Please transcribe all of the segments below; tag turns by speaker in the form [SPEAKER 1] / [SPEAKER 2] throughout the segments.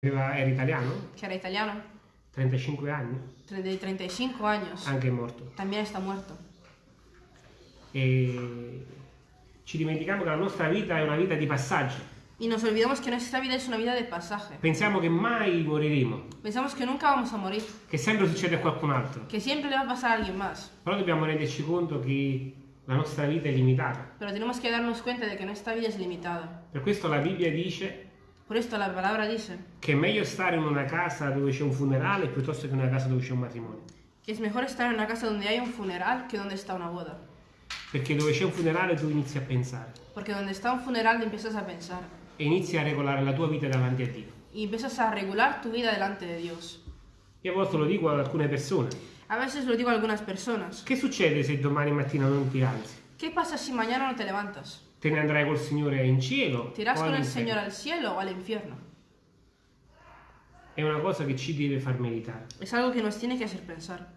[SPEAKER 1] Era italiano,
[SPEAKER 2] que era italiano,
[SPEAKER 1] 35 anni,
[SPEAKER 2] de 35 años,
[SPEAKER 1] anche morto.
[SPEAKER 2] también está muerto.
[SPEAKER 1] E ci dimentichiamo che la nostra vita è una vita di passaggio.
[SPEAKER 2] Y nos olvidamos que nuestra vida es una vida de pasaje.
[SPEAKER 1] Pensiamo che mai moriremo,
[SPEAKER 2] Pensamos que nunca vamos a morir,
[SPEAKER 1] che sempre succede a qualcun altro.
[SPEAKER 2] que siempre le va a pasar a alguien más.
[SPEAKER 1] Però dobbiamo renderci conto che la nostra vita è limitata.
[SPEAKER 2] Pero tenemos que darnos cuenta de que nuestra vida es limitada.
[SPEAKER 1] Per questo la Bibbia dice
[SPEAKER 2] Por esto la palabra dice
[SPEAKER 1] che è meglio stare in una casa dove c'è un funerale piuttosto che in una casa dove c'è un matrimonio.
[SPEAKER 2] que es mejor estar en una casa donde hay un funeral que donde está una boda.
[SPEAKER 1] Perché dove c'è un funerale tu inizi a pensare
[SPEAKER 2] Porque donde está un funeral empiezas a pensar
[SPEAKER 1] e inizi a regolare la tua vita davanti a Dio.
[SPEAKER 2] y empiezas a regular tu vida delante de Dios.
[SPEAKER 1] Io a volte lo dico ad alcune persone.
[SPEAKER 2] A veces lo digo a algunas personas.
[SPEAKER 1] Che succede se domani mattina non ti alzi?
[SPEAKER 2] ¿Qué pasa si mañana no te levantas?
[SPEAKER 1] Te ne andrai col Signore in cielo?
[SPEAKER 2] ¿Te irás
[SPEAKER 1] o
[SPEAKER 2] con
[SPEAKER 1] all'inferno?
[SPEAKER 2] Señor al cielo o al infierno?
[SPEAKER 1] È una cosa che ci deve far meditare.
[SPEAKER 2] Es algo que nos tiene que hacer pensar.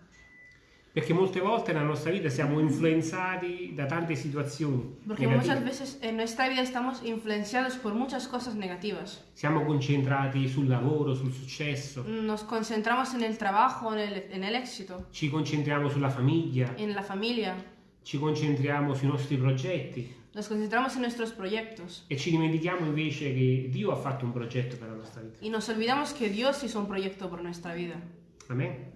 [SPEAKER 1] Perché molte volte nella nostra vita siamo influenzati da tante situazioni negative.
[SPEAKER 2] muchas veces en nuestra vida estamos influenciados por muchas cosas negativas.
[SPEAKER 1] Siamo concentrati sul lavoro, sul successo,
[SPEAKER 2] Nos concentramos en el trabajo, en en el éxito,
[SPEAKER 1] ci concentriamo sulla famiglia,
[SPEAKER 2] en la familia,
[SPEAKER 1] ci concentriamo sui nostri progetti
[SPEAKER 2] nos concentramos en nuestros proyectos
[SPEAKER 1] e ci dimentichiamo invece che Dio ha fatto un progetto per la nostra vita.
[SPEAKER 2] y nos olvidamos que Dios hizo un proyecto por nuestra vida.
[SPEAKER 1] Amen?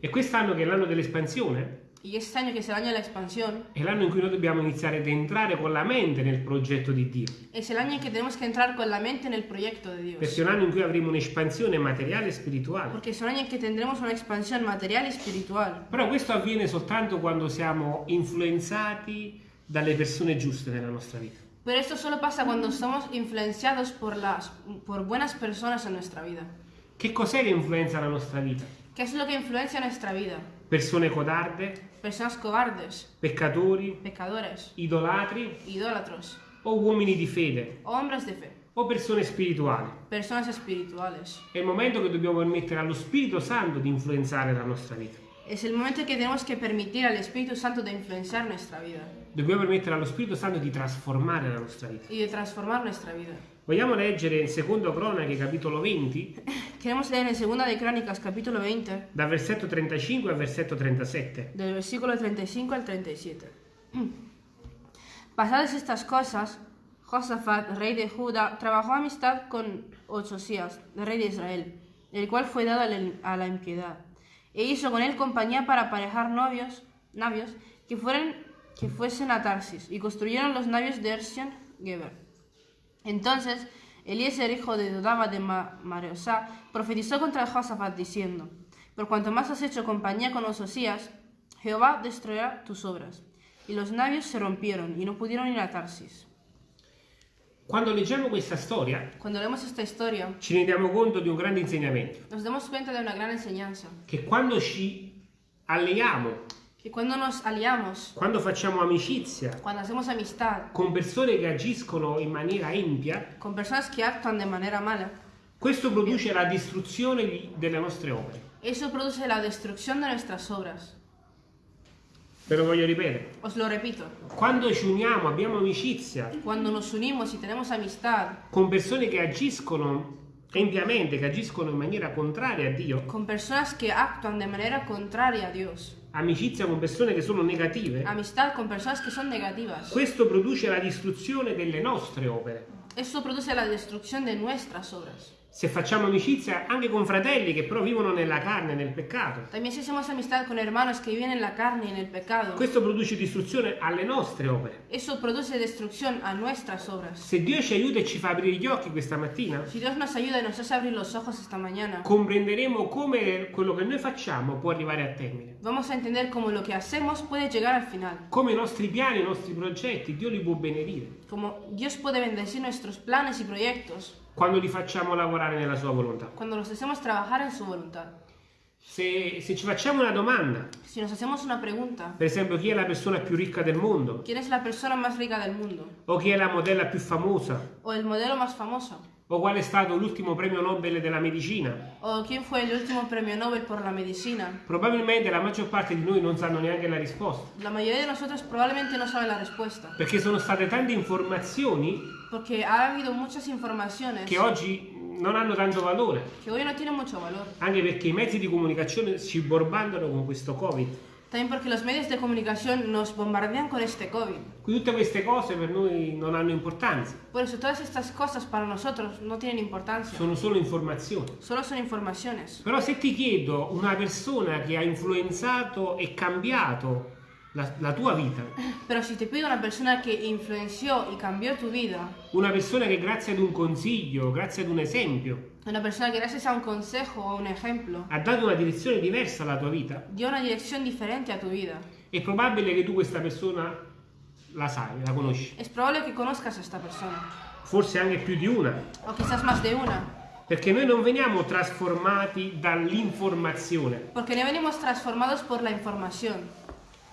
[SPEAKER 1] E quest'anno che è l'anno dell'espansione,
[SPEAKER 2] Y este año que es el año de la expansión,
[SPEAKER 1] è l'anno in cui noi dobbiamo iniziare ad entrare con la mente nel progetto di Dio.
[SPEAKER 2] es el año en que tenemos que entrar con la mente en el proyecto de Dios.
[SPEAKER 1] Perché è un anno in cui avremo un'espansione materiale e spirituale.
[SPEAKER 2] Porque es un año en que tendremos una expansión material y espiritual.
[SPEAKER 1] Però questo avviene soltanto quando siamo influenzati dalle persone giuste nella nostra vita.
[SPEAKER 2] Pero esto solo pasa cuando somos influenciados por, las, por buenas personas en nuestra vida.
[SPEAKER 1] Che cos'è che influenza la nostra vita?
[SPEAKER 2] ¿Qué es lo que influencia nuestra vida?
[SPEAKER 1] Persone codarde,
[SPEAKER 2] Personas cobardes,
[SPEAKER 1] peccatori,
[SPEAKER 2] pecadores,
[SPEAKER 1] idolatri
[SPEAKER 2] idólatros,
[SPEAKER 1] o uomini di fede
[SPEAKER 2] hombres de fe,
[SPEAKER 1] o persone spirituali.
[SPEAKER 2] personas espirituales.
[SPEAKER 1] È il momento che dobbiamo permettere allo Spirito Santo di influenzare la nostra vita.
[SPEAKER 2] Es el momento en que tenemos que permitir al Espíritu Santo de influenciar nuestra vida
[SPEAKER 1] Dobbiamo permettere allo Spirito Santo di trasformare la nostra vita.
[SPEAKER 2] y de transformar nuestra vida.
[SPEAKER 1] Vogliamo leggere in Secondo Cronache, capitolo 20,
[SPEAKER 2] Queremos leer en Segunda de Crónicas, capítulo 20,
[SPEAKER 1] dal versetto 35 al versetto 37.
[SPEAKER 2] del versículo 35 al 37. Pasadas estas cosas, Josafat, rey de Judá, trabajó amistad con Ochosías, rey de Israel, el cual fue dado a la- impiedad, e hizo con él compañía para aparejar novios, navios que, fueran, que fuesen a Tarsis, y construyeron los navios de Ersion Geber. Entonces Eliezer, hijo de Dodaba de Ma- Mareosá, profetizó contra Josafat diciendo, Por cuanto más has hecho compañía con Ososías, Jehová destruirá tus obras. Y los navios se rompieron y no pudieron ir a Tarsis.
[SPEAKER 1] Quando leggiamo questa storia
[SPEAKER 2] Cuando leemos esta historia,
[SPEAKER 1] ci rendiamo conto di un grande insegnamento,
[SPEAKER 2] nos damos cuenta de una gran enseñanza,
[SPEAKER 1] che quando ci alleiamo,
[SPEAKER 2] que cuando nos aliamos,
[SPEAKER 1] quando facciamo amicizia
[SPEAKER 2] cuando hacemos amistad
[SPEAKER 1] con persone che agiscono in maniera empia,
[SPEAKER 2] con personas que actúan de manera mala,
[SPEAKER 1] questo produce la distruzione di- delle nostre opere.
[SPEAKER 2] eso produce la destrucción de nuestras obras.
[SPEAKER 1] Ve lo voglio ripetere.
[SPEAKER 2] Os lo repito,
[SPEAKER 1] Quando ci uniamo, abbiamo amicizia
[SPEAKER 2] cuando nos unimos y tenemos amistad
[SPEAKER 1] con persone che agiscono empiamente, che agiscono in maniera contraria a Dio,
[SPEAKER 2] con personas que actúan de manera contraria a Dios,
[SPEAKER 1] amicizia con persone che sono negative,
[SPEAKER 2] amistad con personas que son negativas,
[SPEAKER 1] questo produce la distruzione delle nostre opere.
[SPEAKER 2] eso produce la destrucción de nuestras obras.
[SPEAKER 1] Se facciamo amicizia anche con fratelli che però vivono nella carne, nel peccato,
[SPEAKER 2] También si hacemos amistad con hermanos que viven en la carne y en el pecado,
[SPEAKER 1] questo produce distruzione alle nostre opere.
[SPEAKER 2] eso produce destrucción a nuestras obras.
[SPEAKER 1] Se Dio ci aiuta e ci fa aprire gli occhi questa mattina,
[SPEAKER 2] Si Dios nos ayuda y nos hace abrir los ojos esta mañana,
[SPEAKER 1] comprenderemo come quello che noi facciamo può arrivare a termine.
[SPEAKER 2] vamos a entender cómo lo que hacemos puede llegar al final,
[SPEAKER 1] Come i nostri piani, i nostri progetti, Dio li può benedire
[SPEAKER 2] cómo Dios puede bendecir nuestros planes y proyectos
[SPEAKER 1] quando li facciamo lavorare nella sua volontà.
[SPEAKER 2] cuando los hacemos trabajar en su voluntad.
[SPEAKER 1] Se, se ci facciamo una domanda,
[SPEAKER 2] una pregunta,
[SPEAKER 1] per esempio chi è la persona più ricca del mondo, o chi è la modella più famosa,
[SPEAKER 2] ¿O el modelo más famoso?
[SPEAKER 1] o qual è stato l'ultimo premio Nobel della medicina,
[SPEAKER 2] ¿O quién fue el último premio Nobel por la medicina?
[SPEAKER 1] probabilmente la maggior parte di noi non sanno neanche la risposta,
[SPEAKER 2] La mayoría de nosotros probablemente no saben la respuesta,
[SPEAKER 1] perché sono state tante informazioni
[SPEAKER 2] porque ha habido muchas informaciones
[SPEAKER 1] che oggi non hanno tanto valore,
[SPEAKER 2] que hoy no tienen mucho valor.
[SPEAKER 1] anche perché i mezzi di comunicazione ci bombardano con questo Covid.
[SPEAKER 2] También porque los medios de comunicación nos bombardean con este COVID.
[SPEAKER 1] Quindi tutte queste cose per noi non hanno importanza,
[SPEAKER 2] Por eso todas estas cosas para nosotros no tienen importancia.
[SPEAKER 1] sono solo informazioni.
[SPEAKER 2] Solo son informaciones.
[SPEAKER 1] Però se ti chiedo una persona che ha influenzato e cambiato la, la tua vita,
[SPEAKER 2] Pero si te pido una persona que influenció y cambió tu vida,
[SPEAKER 1] una persona che grazie ad un consiglio, grazie ad un esempio,
[SPEAKER 2] una persona que gracias a un consejo o un ejemplo.
[SPEAKER 1] Ha dato una direzione diversa alla tua vita,
[SPEAKER 2] dio una dirección diferente a tu vida,
[SPEAKER 1] è probabile che tu questa persona la sai, la conosci,
[SPEAKER 2] es probable que conozcas a esta persona.
[SPEAKER 1] forse anche più di una,
[SPEAKER 2] O quizás más de una.
[SPEAKER 1] perché noi non veniamo trasformati dall'informazione,
[SPEAKER 2] Porque no venimos transformados por la información,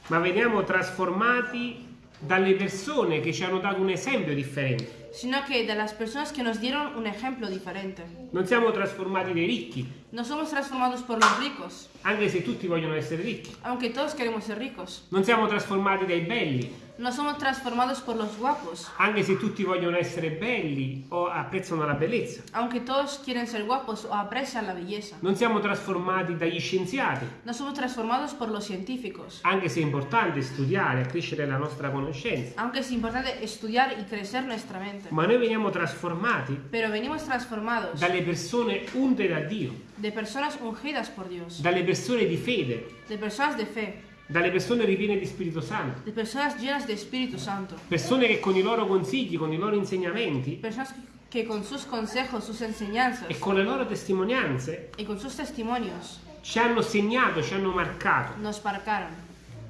[SPEAKER 1] ma veniamo trasformati dalle persone che ci hanno dato un esempio differente.
[SPEAKER 2] Sino que de las personas que nos dieron un ejemplo diferente.
[SPEAKER 1] Non siamo trasformati dai ricchi,
[SPEAKER 2] No somos transformados por los ricos,
[SPEAKER 1] anche se tutti vogliono essere ricchi.
[SPEAKER 2] aunque todos queremos ser ricos.
[SPEAKER 1] Non siamo trasformati dai belli,
[SPEAKER 2] No somos transformados por los guapos,
[SPEAKER 1] anche se tutti vogliono essere belli o apprezzano la bellezza.
[SPEAKER 2] aunque todos quieren ser guapos o aprecian la belleza.
[SPEAKER 1] Non siamo trasformati dagli scienziati,
[SPEAKER 2] No somos transformados por los científicos,
[SPEAKER 1] anche se è importante studiare e crescere la nostra conoscenza.
[SPEAKER 2] aunque es importante estudiar y crecer nuestra mente.
[SPEAKER 1] Ma noi veniamo trasformati
[SPEAKER 2] Pero venimos transformados
[SPEAKER 1] dalle persone unte da Dio,
[SPEAKER 2] de personas ungidas por Dios,
[SPEAKER 1] dalle persone di fede,
[SPEAKER 2] de personas de fe,
[SPEAKER 1] dalle persone ripiene di Spirito Santo,
[SPEAKER 2] de personas llenas de Espíritu Santo,
[SPEAKER 1] persone che con i loro consigli, con i loro insegnamenti
[SPEAKER 2] personas que con sus consejos, sus enseñanzas
[SPEAKER 1] e con le loro testimonianze
[SPEAKER 2] y con sus testimonios
[SPEAKER 1] ci hanno segnato, ci hanno marcato
[SPEAKER 2] nos marcaron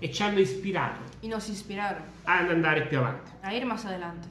[SPEAKER 1] e ci hanno ispirato
[SPEAKER 2] y nos inspiraron
[SPEAKER 1] ad andare più avanti.
[SPEAKER 2] a ir más adelante.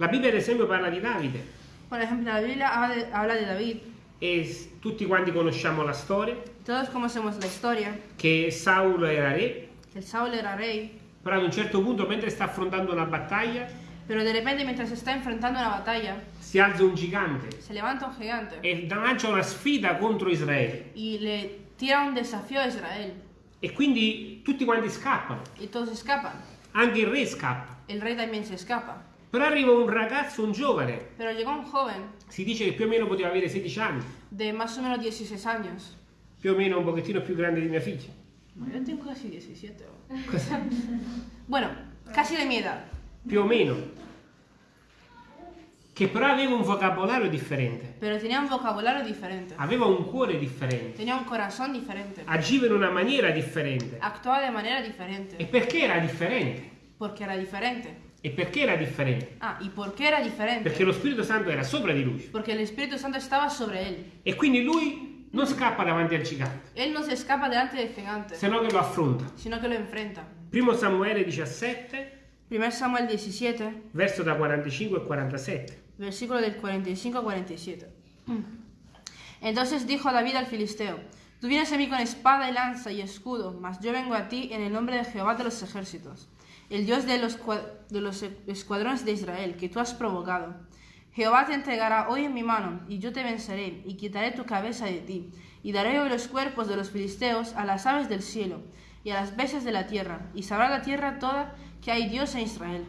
[SPEAKER 1] La Bibbia ad esempio parla di Davide.
[SPEAKER 2] Por ejemplo, la Biblia habla de, habla de David.
[SPEAKER 1] e tutti quanti conosciamo la storia.
[SPEAKER 2] Todos conocemos la historia,
[SPEAKER 1] che Saulo era re,
[SPEAKER 2] el Saúl era rey,
[SPEAKER 1] però ad un certo punto mentre sta affrontando una battaglia
[SPEAKER 2] pero de repente mientras se está enfrentando una batalla,
[SPEAKER 1] si alza un gigante.
[SPEAKER 2] se levanta un gigante.
[SPEAKER 1] E lancia una sfida contro Israele.
[SPEAKER 2] Y le tira un desafío a Israel.
[SPEAKER 1] E quindi tutti quanti scappano,
[SPEAKER 2] y todos escapan.
[SPEAKER 1] anche il re scappa.
[SPEAKER 2] El rey también se escapa.
[SPEAKER 1] Però arriva un ragazzo, un giovane,
[SPEAKER 2] Pero llegó un joven
[SPEAKER 1] si dice che più o meno poteva avere 16 anni,
[SPEAKER 2] de más o menos 16 años.
[SPEAKER 1] più o meno un pochettino più grande di mia figlia.
[SPEAKER 2] Yo tengo casi 17. Bueno, casi de mi edad.
[SPEAKER 1] Più o meno. Che però aveva un vocabolario differente,
[SPEAKER 2] Pero tenía un vocabulario diferente.
[SPEAKER 1] aveva un cuore differente,
[SPEAKER 2] Tenía un corazón diferente.
[SPEAKER 1] agiva in una maniera differente.
[SPEAKER 2] Actuaba de manera
[SPEAKER 1] E
[SPEAKER 2] diferente.
[SPEAKER 1] perché era differente?
[SPEAKER 2] Porque era diferente.
[SPEAKER 1] E perché era differente?
[SPEAKER 2] Ah, ¿y por qué era diferente?
[SPEAKER 1] Perché lo Spirito Santo era sopra di lui.
[SPEAKER 2] Porque el Espíritu Santo estaba sobre él.
[SPEAKER 1] E quindi lui non scappa davanti al gigante,
[SPEAKER 2] Él no se escapa delante del gigante,
[SPEAKER 1] se no che lo affronta.
[SPEAKER 2] sino que lo enfrenta.
[SPEAKER 1] Primo Samuele 17,
[SPEAKER 2] 1 Samuel 17,
[SPEAKER 1] verso da 45 e 47.
[SPEAKER 2] versículo del 45 al 47. Entonces dijo David al filisteo, tú vienes a mí con espada y lanza y escudo, mas yo vengo a ti en el nombre de Jehová de los ejércitos, el Dios de los, de los escuadrones de Israel, que tú has provocado. Jehová te entregará hoy en mi mano, y yo te venceré, y quitaré tu cabeza de ti, y daré hoy los cuerpos de los filisteos a las aves del cielo, y a las bestias de la tierra, y sabrá la tierra toda que hay Dios en Israel.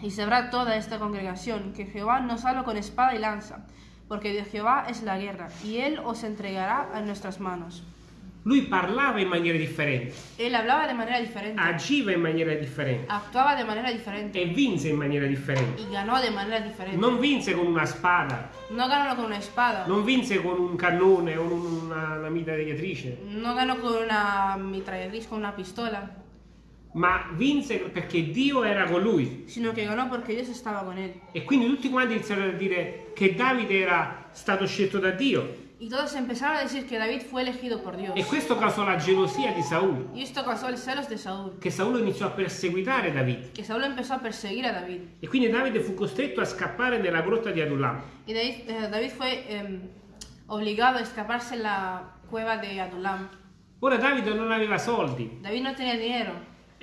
[SPEAKER 2] Y sabrá toda esta congregación que Jehová nos habla con espada y lanza, porque de Jehová es la guerra, y él os entregará a nuestras manos.
[SPEAKER 1] Lui parlava in maniera differente,
[SPEAKER 2] Él hablaba de manera diferente,
[SPEAKER 1] agiva in maniera differente
[SPEAKER 2] actuaba de manera diferente
[SPEAKER 1] e vinse in maniera differente.
[SPEAKER 2] y ganó de manera diferente.
[SPEAKER 1] Non vinse con una spada,
[SPEAKER 2] No ganó con una espada,
[SPEAKER 1] non vinse con un cannone o una, una mitragliatrice,
[SPEAKER 2] no ganó con una mitragliatriz, con una pistola,
[SPEAKER 1] ma vinse perché Dio era con lui.
[SPEAKER 2] sino que ganó porque Dios estaba con él.
[SPEAKER 1] E quindi tutti quanti iniziarono a dire che Davide era stato scelto da Dio.
[SPEAKER 2] Y todos empezaron a decir que David fue elegido por Dios.
[SPEAKER 1] E questo causò la gelosia di Saul,
[SPEAKER 2] Y esto causó el celos de Saúl,
[SPEAKER 1] che Saul iniziò a perseguitare Davide.
[SPEAKER 2] que Saúl empezó a perseguir a David.
[SPEAKER 1] E quindi Davide fu costretto a scappare nella grotta di Adullam.
[SPEAKER 2] Y David, eh, David fue em, obligado a escaparse en la cueva de Adulam.
[SPEAKER 1] Ora Davide non aveva soldi
[SPEAKER 2] David no tenía dinero.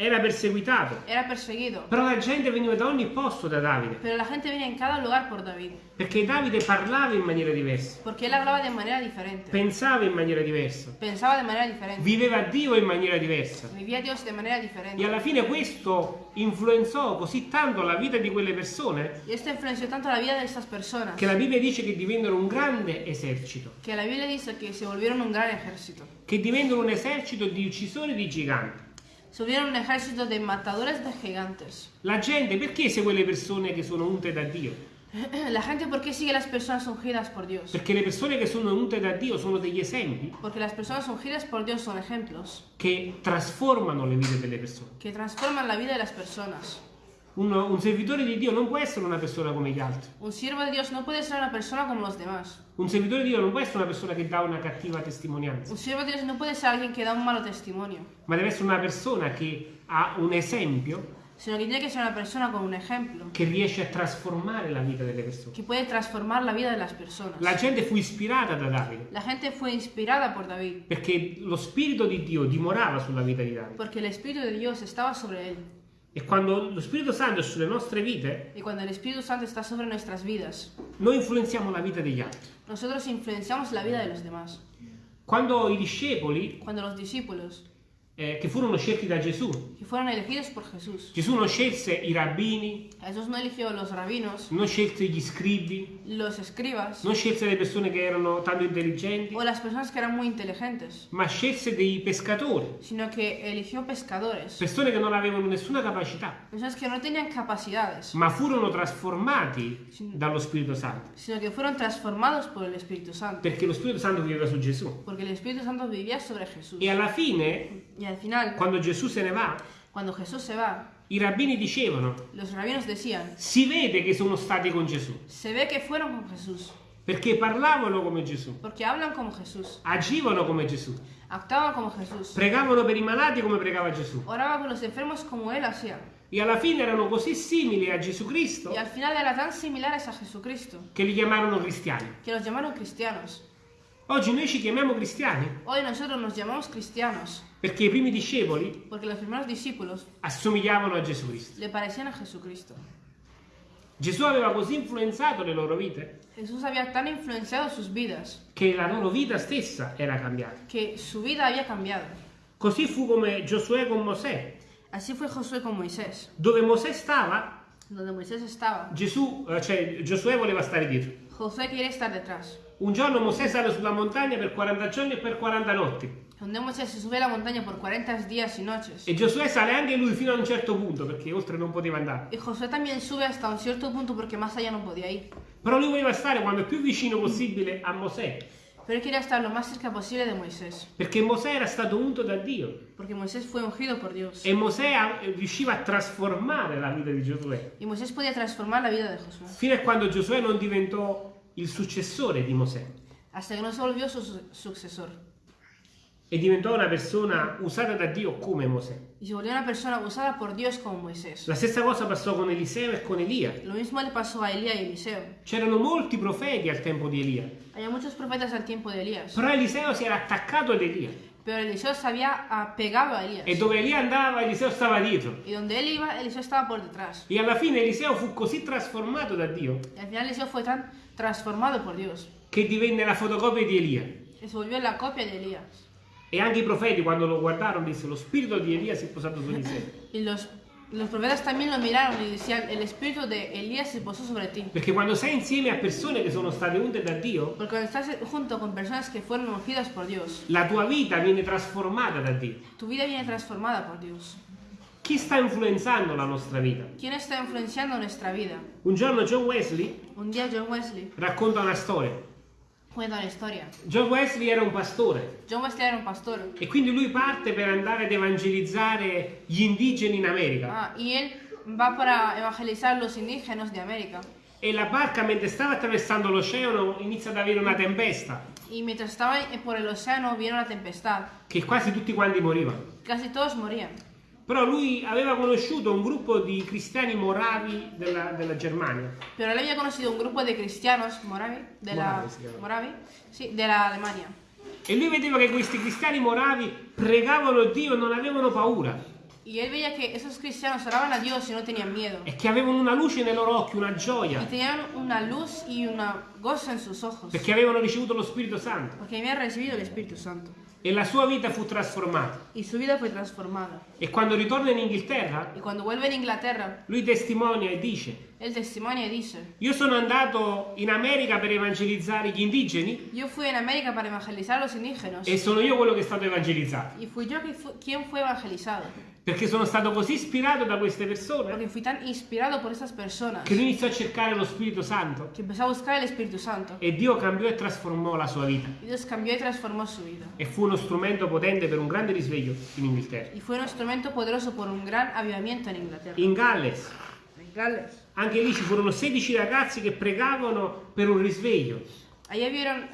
[SPEAKER 1] Era perseguitato.
[SPEAKER 2] era perseguido.
[SPEAKER 1] Però la gente veniva da ogni posto da Davide,
[SPEAKER 2] Pero la gente venía en cada lugar por David,
[SPEAKER 1] perché Davide parlava in maniera diversa,
[SPEAKER 2] porque él hablaba de manera diferente,
[SPEAKER 1] pensava in maniera diversa,
[SPEAKER 2] pensaba de manera diferente,
[SPEAKER 1] viveva Dio in maniera diversa.
[SPEAKER 2] vivía Dios de manera
[SPEAKER 1] E
[SPEAKER 2] diferente.
[SPEAKER 1] alla fine questo influenzò così tanto la vita di quelle persone
[SPEAKER 2] Y esto influenció tanto la vida de estas personas
[SPEAKER 1] che la Bibbia dice che divennero un grande esercito,
[SPEAKER 2] que la Biblia dice que se volvieron un gran ejército.
[SPEAKER 1] che divennero un esercito di uccisori di giganti.
[SPEAKER 2] Se volvieron un ejército de matadores de gigantes.
[SPEAKER 1] La gente perché segue le persone che sono unte da Dio?
[SPEAKER 2] La gente, ¿por qué sigue las personas ungidas por Dios?
[SPEAKER 1] Perché le persone che sono unte da Dio sono degli esempi
[SPEAKER 2] Porque las personas ungidas por Dios son ejemplos
[SPEAKER 1] che trasformano le vite delle persone.
[SPEAKER 2] que transforman la vida de las personas.
[SPEAKER 1] Un, un servitore di Dio non può essere una persona come gli altri.
[SPEAKER 2] Un siervo de Dios no puede ser una persona como los demás.
[SPEAKER 1] Un servitore di Dio non può essere una persona che dà una cattiva testimonianza,
[SPEAKER 2] Un siervo de Dios no puede ser alguien que da un malo testimonio,
[SPEAKER 1] ma deve essere una persona che ha un esempio
[SPEAKER 2] sino tiene que ser una persona con un ejemplo
[SPEAKER 1] che riesce a trasformare la vita delle persone.
[SPEAKER 2] que puede transformar la vida de las personas.
[SPEAKER 1] La gente fu ispirata da Davide
[SPEAKER 2] La gente fue inspirada por David
[SPEAKER 1] perché lo Spirito di Dio dimorava sulla vita di Davide.
[SPEAKER 2] porque el Espíritu de Dios estaba sobre él.
[SPEAKER 1] E quando lo Spirito Santo è sulle nostre vite,
[SPEAKER 2] Y cuando el Espíritu Santo está sobre nuestras vidas,
[SPEAKER 1] noi influenziamo la vita degli altri.
[SPEAKER 2] nosotros influenciamos la vida de los demás.
[SPEAKER 1] Quando i discepoli,
[SPEAKER 2] Cuando los discípulos,
[SPEAKER 1] eh, che furono scelti da Gesù,
[SPEAKER 2] que fueron elegidos por Jesús,
[SPEAKER 1] Gesù non scelse i rabbini,
[SPEAKER 2] Jesús no eligió los rabinos,
[SPEAKER 1] non scelse gli scribi,
[SPEAKER 2] los escribas
[SPEAKER 1] non scelse le persone che erano tanto intelligenti,
[SPEAKER 2] o las personas que eran muy inteligentes,
[SPEAKER 1] ma scelse dei pescatori,
[SPEAKER 2] sino que eligió pescadores,
[SPEAKER 1] persone che non avevano nessuna capacità,
[SPEAKER 2] personas que no tenían capacidades,
[SPEAKER 1] ma furono trasformati dallo Spirito Santo,
[SPEAKER 2] sino que fueron transformados por el Espíritu Santo,
[SPEAKER 1] perché lo Spirito Santo viveva su Gesù.
[SPEAKER 2] porque el Espíritu Santo vivía sobre Jesús.
[SPEAKER 1] E alla fine,
[SPEAKER 2] Y al final,
[SPEAKER 1] quando Gesù se ne va,
[SPEAKER 2] cuando Jesús se va,
[SPEAKER 1] i rabbini dicevano,
[SPEAKER 2] decían,
[SPEAKER 1] si vede che sono stati con Gesù,
[SPEAKER 2] se ve que fueron con Jesús,
[SPEAKER 1] perché parlavano come Gesù,
[SPEAKER 2] como
[SPEAKER 1] agivano come Gesù,
[SPEAKER 2] como
[SPEAKER 1] pregavano per i malati come pregava Gesù.
[SPEAKER 2] oraban por los enfermos como Él hacía.
[SPEAKER 1] E alla fine erano così simili a Gesù Cristo
[SPEAKER 2] Y al final eran tan similares a Jesucristo
[SPEAKER 1] che li chiamarono cristiani.
[SPEAKER 2] que los llamaron cristianos.
[SPEAKER 1] Oggi noi ci chiamiamo cristiani
[SPEAKER 2] Hoy nosotros nos llamamos cristianos
[SPEAKER 1] perché i primi discepoli
[SPEAKER 2] porque los primeros discípulos
[SPEAKER 1] assomigliavano a Gesù Cristo.
[SPEAKER 2] le parecían a Jesucristo.
[SPEAKER 1] Gesù aveva così influenzato le loro vite
[SPEAKER 2] Jesús había tan influenciado sus vidas
[SPEAKER 1] che la loro vita stessa era cambiata.
[SPEAKER 2] que su vida había cambiado.
[SPEAKER 1] Così fu come Giosuè con Mosè.
[SPEAKER 2] Así fue Josué con Moisés.
[SPEAKER 1] Dove Mosè stava,
[SPEAKER 2] Donde Moisés estaba,
[SPEAKER 1] Gesù, eh, cioè Giosuè voleva stare dietro.
[SPEAKER 2] Josué quería estar detrás.
[SPEAKER 1] Un giorno Mosè sale sulla montagna per 40 giorni e per 40 notti.
[SPEAKER 2] Donde Moisés se sube la montaña por 40 días y noches.
[SPEAKER 1] E Giosuè sale anche lui fino a un certo punto perché oltre non poteva andare.
[SPEAKER 2] Y Josué también sube hasta un cierto punto porque más allá no podía ir.
[SPEAKER 1] Però lui voleva stare quando più vicino possibile a Mosè.
[SPEAKER 2] Pero él quería estar lo más cerca posible de Moisés.
[SPEAKER 1] Perché Mosè era stato unto da Dio.
[SPEAKER 2] Porque Moisés fue ungido por Dios.
[SPEAKER 1] E Mosè a- riusciva a trasformare la vita di Giosuè.
[SPEAKER 2] Y Moisés podía transformar la vida de Josué.
[SPEAKER 1] Fino a quando Giosuè non diventò il successore di Mosè.
[SPEAKER 2] Hasta que no se volvió su su- sucesor.
[SPEAKER 1] E diventò una persona usata da Dio come Mosè. La stessa cosa passò con Eliseo e con Elia.
[SPEAKER 2] Lo mismo le pasó a Elías y Eliseo.
[SPEAKER 1] C'erano molti profeti al tempo di Elia.
[SPEAKER 2] Había muchos profetas al tiempo de Elías.
[SPEAKER 1] Però Eliseo si era attaccato ad Elia.
[SPEAKER 2] Pero Eliseo se había apegado a Elías.
[SPEAKER 1] E dove Elia andava, Eliseo stava dietro.
[SPEAKER 2] Y donde él iba, Eliseo estaba por detrás.
[SPEAKER 1] E alla fine Eliseo fu così trasformato da Dio
[SPEAKER 2] Y al final Eliseo fue tan transformado por Dios.
[SPEAKER 1] che divenne la fotocopia di Elia.
[SPEAKER 2] Que se volvió la copia de Elías.
[SPEAKER 1] E anche i profeti quando lo guardarono dissero lo spirito di Elia si è posato su Eliseo.
[SPEAKER 2] Los, los profetas también lo miraron y decían, el espíritu de Elías se posó sobre ti.
[SPEAKER 1] Perché quando sei insieme a persone che sono state unte da Dio,
[SPEAKER 2] Porque cuando estás junto con personas que fueron ungidas por Dios,
[SPEAKER 1] la tua vita viene trasformata da Dio.
[SPEAKER 2] tu vida viene transformada por Dios.
[SPEAKER 1] Chi sta influenzando la nostra vita?
[SPEAKER 2] ¿Quién está influenciando nuestra vida?
[SPEAKER 1] Un giorno John Wesley
[SPEAKER 2] Un día John Wesley
[SPEAKER 1] racconta una storia.
[SPEAKER 2] Cuenta una historia.
[SPEAKER 1] John Wesley era un pastore
[SPEAKER 2] John Wesley era un pastor.
[SPEAKER 1] e quindi lui parte per andare ad evangelizzare gli indigeni in America.
[SPEAKER 2] Ah, y él va para evangelizar los indígenas de América.
[SPEAKER 1] E la barca mentre stava attraversando l'oceano inizia ad avere una tempesta
[SPEAKER 2] Y mientras estaba por el océano vino una tempestad.
[SPEAKER 1] che quasi tutti quanti morivano.
[SPEAKER 2] Casi todos morían.
[SPEAKER 1] Però lui aveva conosciuto un gruppo di cristiani moravi della, della Germania
[SPEAKER 2] Pero él había conocido un grupo de cristianos moravi, de la,
[SPEAKER 1] Moravi
[SPEAKER 2] sí, de la Alemania.
[SPEAKER 1] e lui vedeva che questi cristiani moravi pregavano Dio e non avevano paura.
[SPEAKER 2] Y él veía que esos cristianos oraban a Dios y no tenían miedo.
[SPEAKER 1] e che avevano una luce nei loro occhi, una
[SPEAKER 2] Y
[SPEAKER 1] gioia,
[SPEAKER 2] tenían una luz y una gozo en sus ojos.
[SPEAKER 1] perché avevano ricevuto lo Spirito Santo
[SPEAKER 2] Porque habían recibido el Espíritu Santo.
[SPEAKER 1] E la sua vita fu trasformata.
[SPEAKER 2] Y su vida fue transformada.
[SPEAKER 1] E quando ritorna in Inghilterra,
[SPEAKER 2] Y cuando vuelve en Inglaterra,
[SPEAKER 1] lui testimonia e dice,
[SPEAKER 2] él testimonia y dice,
[SPEAKER 1] io sono andato in America per evangelizzare gli indigeni
[SPEAKER 2] yo fui en América para evangelizar los indígenas.
[SPEAKER 1] e sono io quello che è stato evangelizzato,
[SPEAKER 2] Y fui que fu- quien fue evangelizado.
[SPEAKER 1] perché sono stato così ispirato da queste persone
[SPEAKER 2] Porque fui tan inspirado por estas personas
[SPEAKER 1] che lui iniziò a cercare lo Spirito Santo
[SPEAKER 2] que empezó a buscar el Espíritu Santo.
[SPEAKER 1] e Dio cambiò e trasformò la sua vita
[SPEAKER 2] Y Dios cambió y transformó su vida.
[SPEAKER 1] e fu uno strumento potente per un grande risveglio in Inghilterra.
[SPEAKER 2] Y fue un instrumento poderoso por un gran avivamiento en Inglaterra.
[SPEAKER 1] In Galles,
[SPEAKER 2] En Gales.
[SPEAKER 1] Anche lì ci furono 16 ragazzi che pregavano per un risveglio
[SPEAKER 2] Allá vieron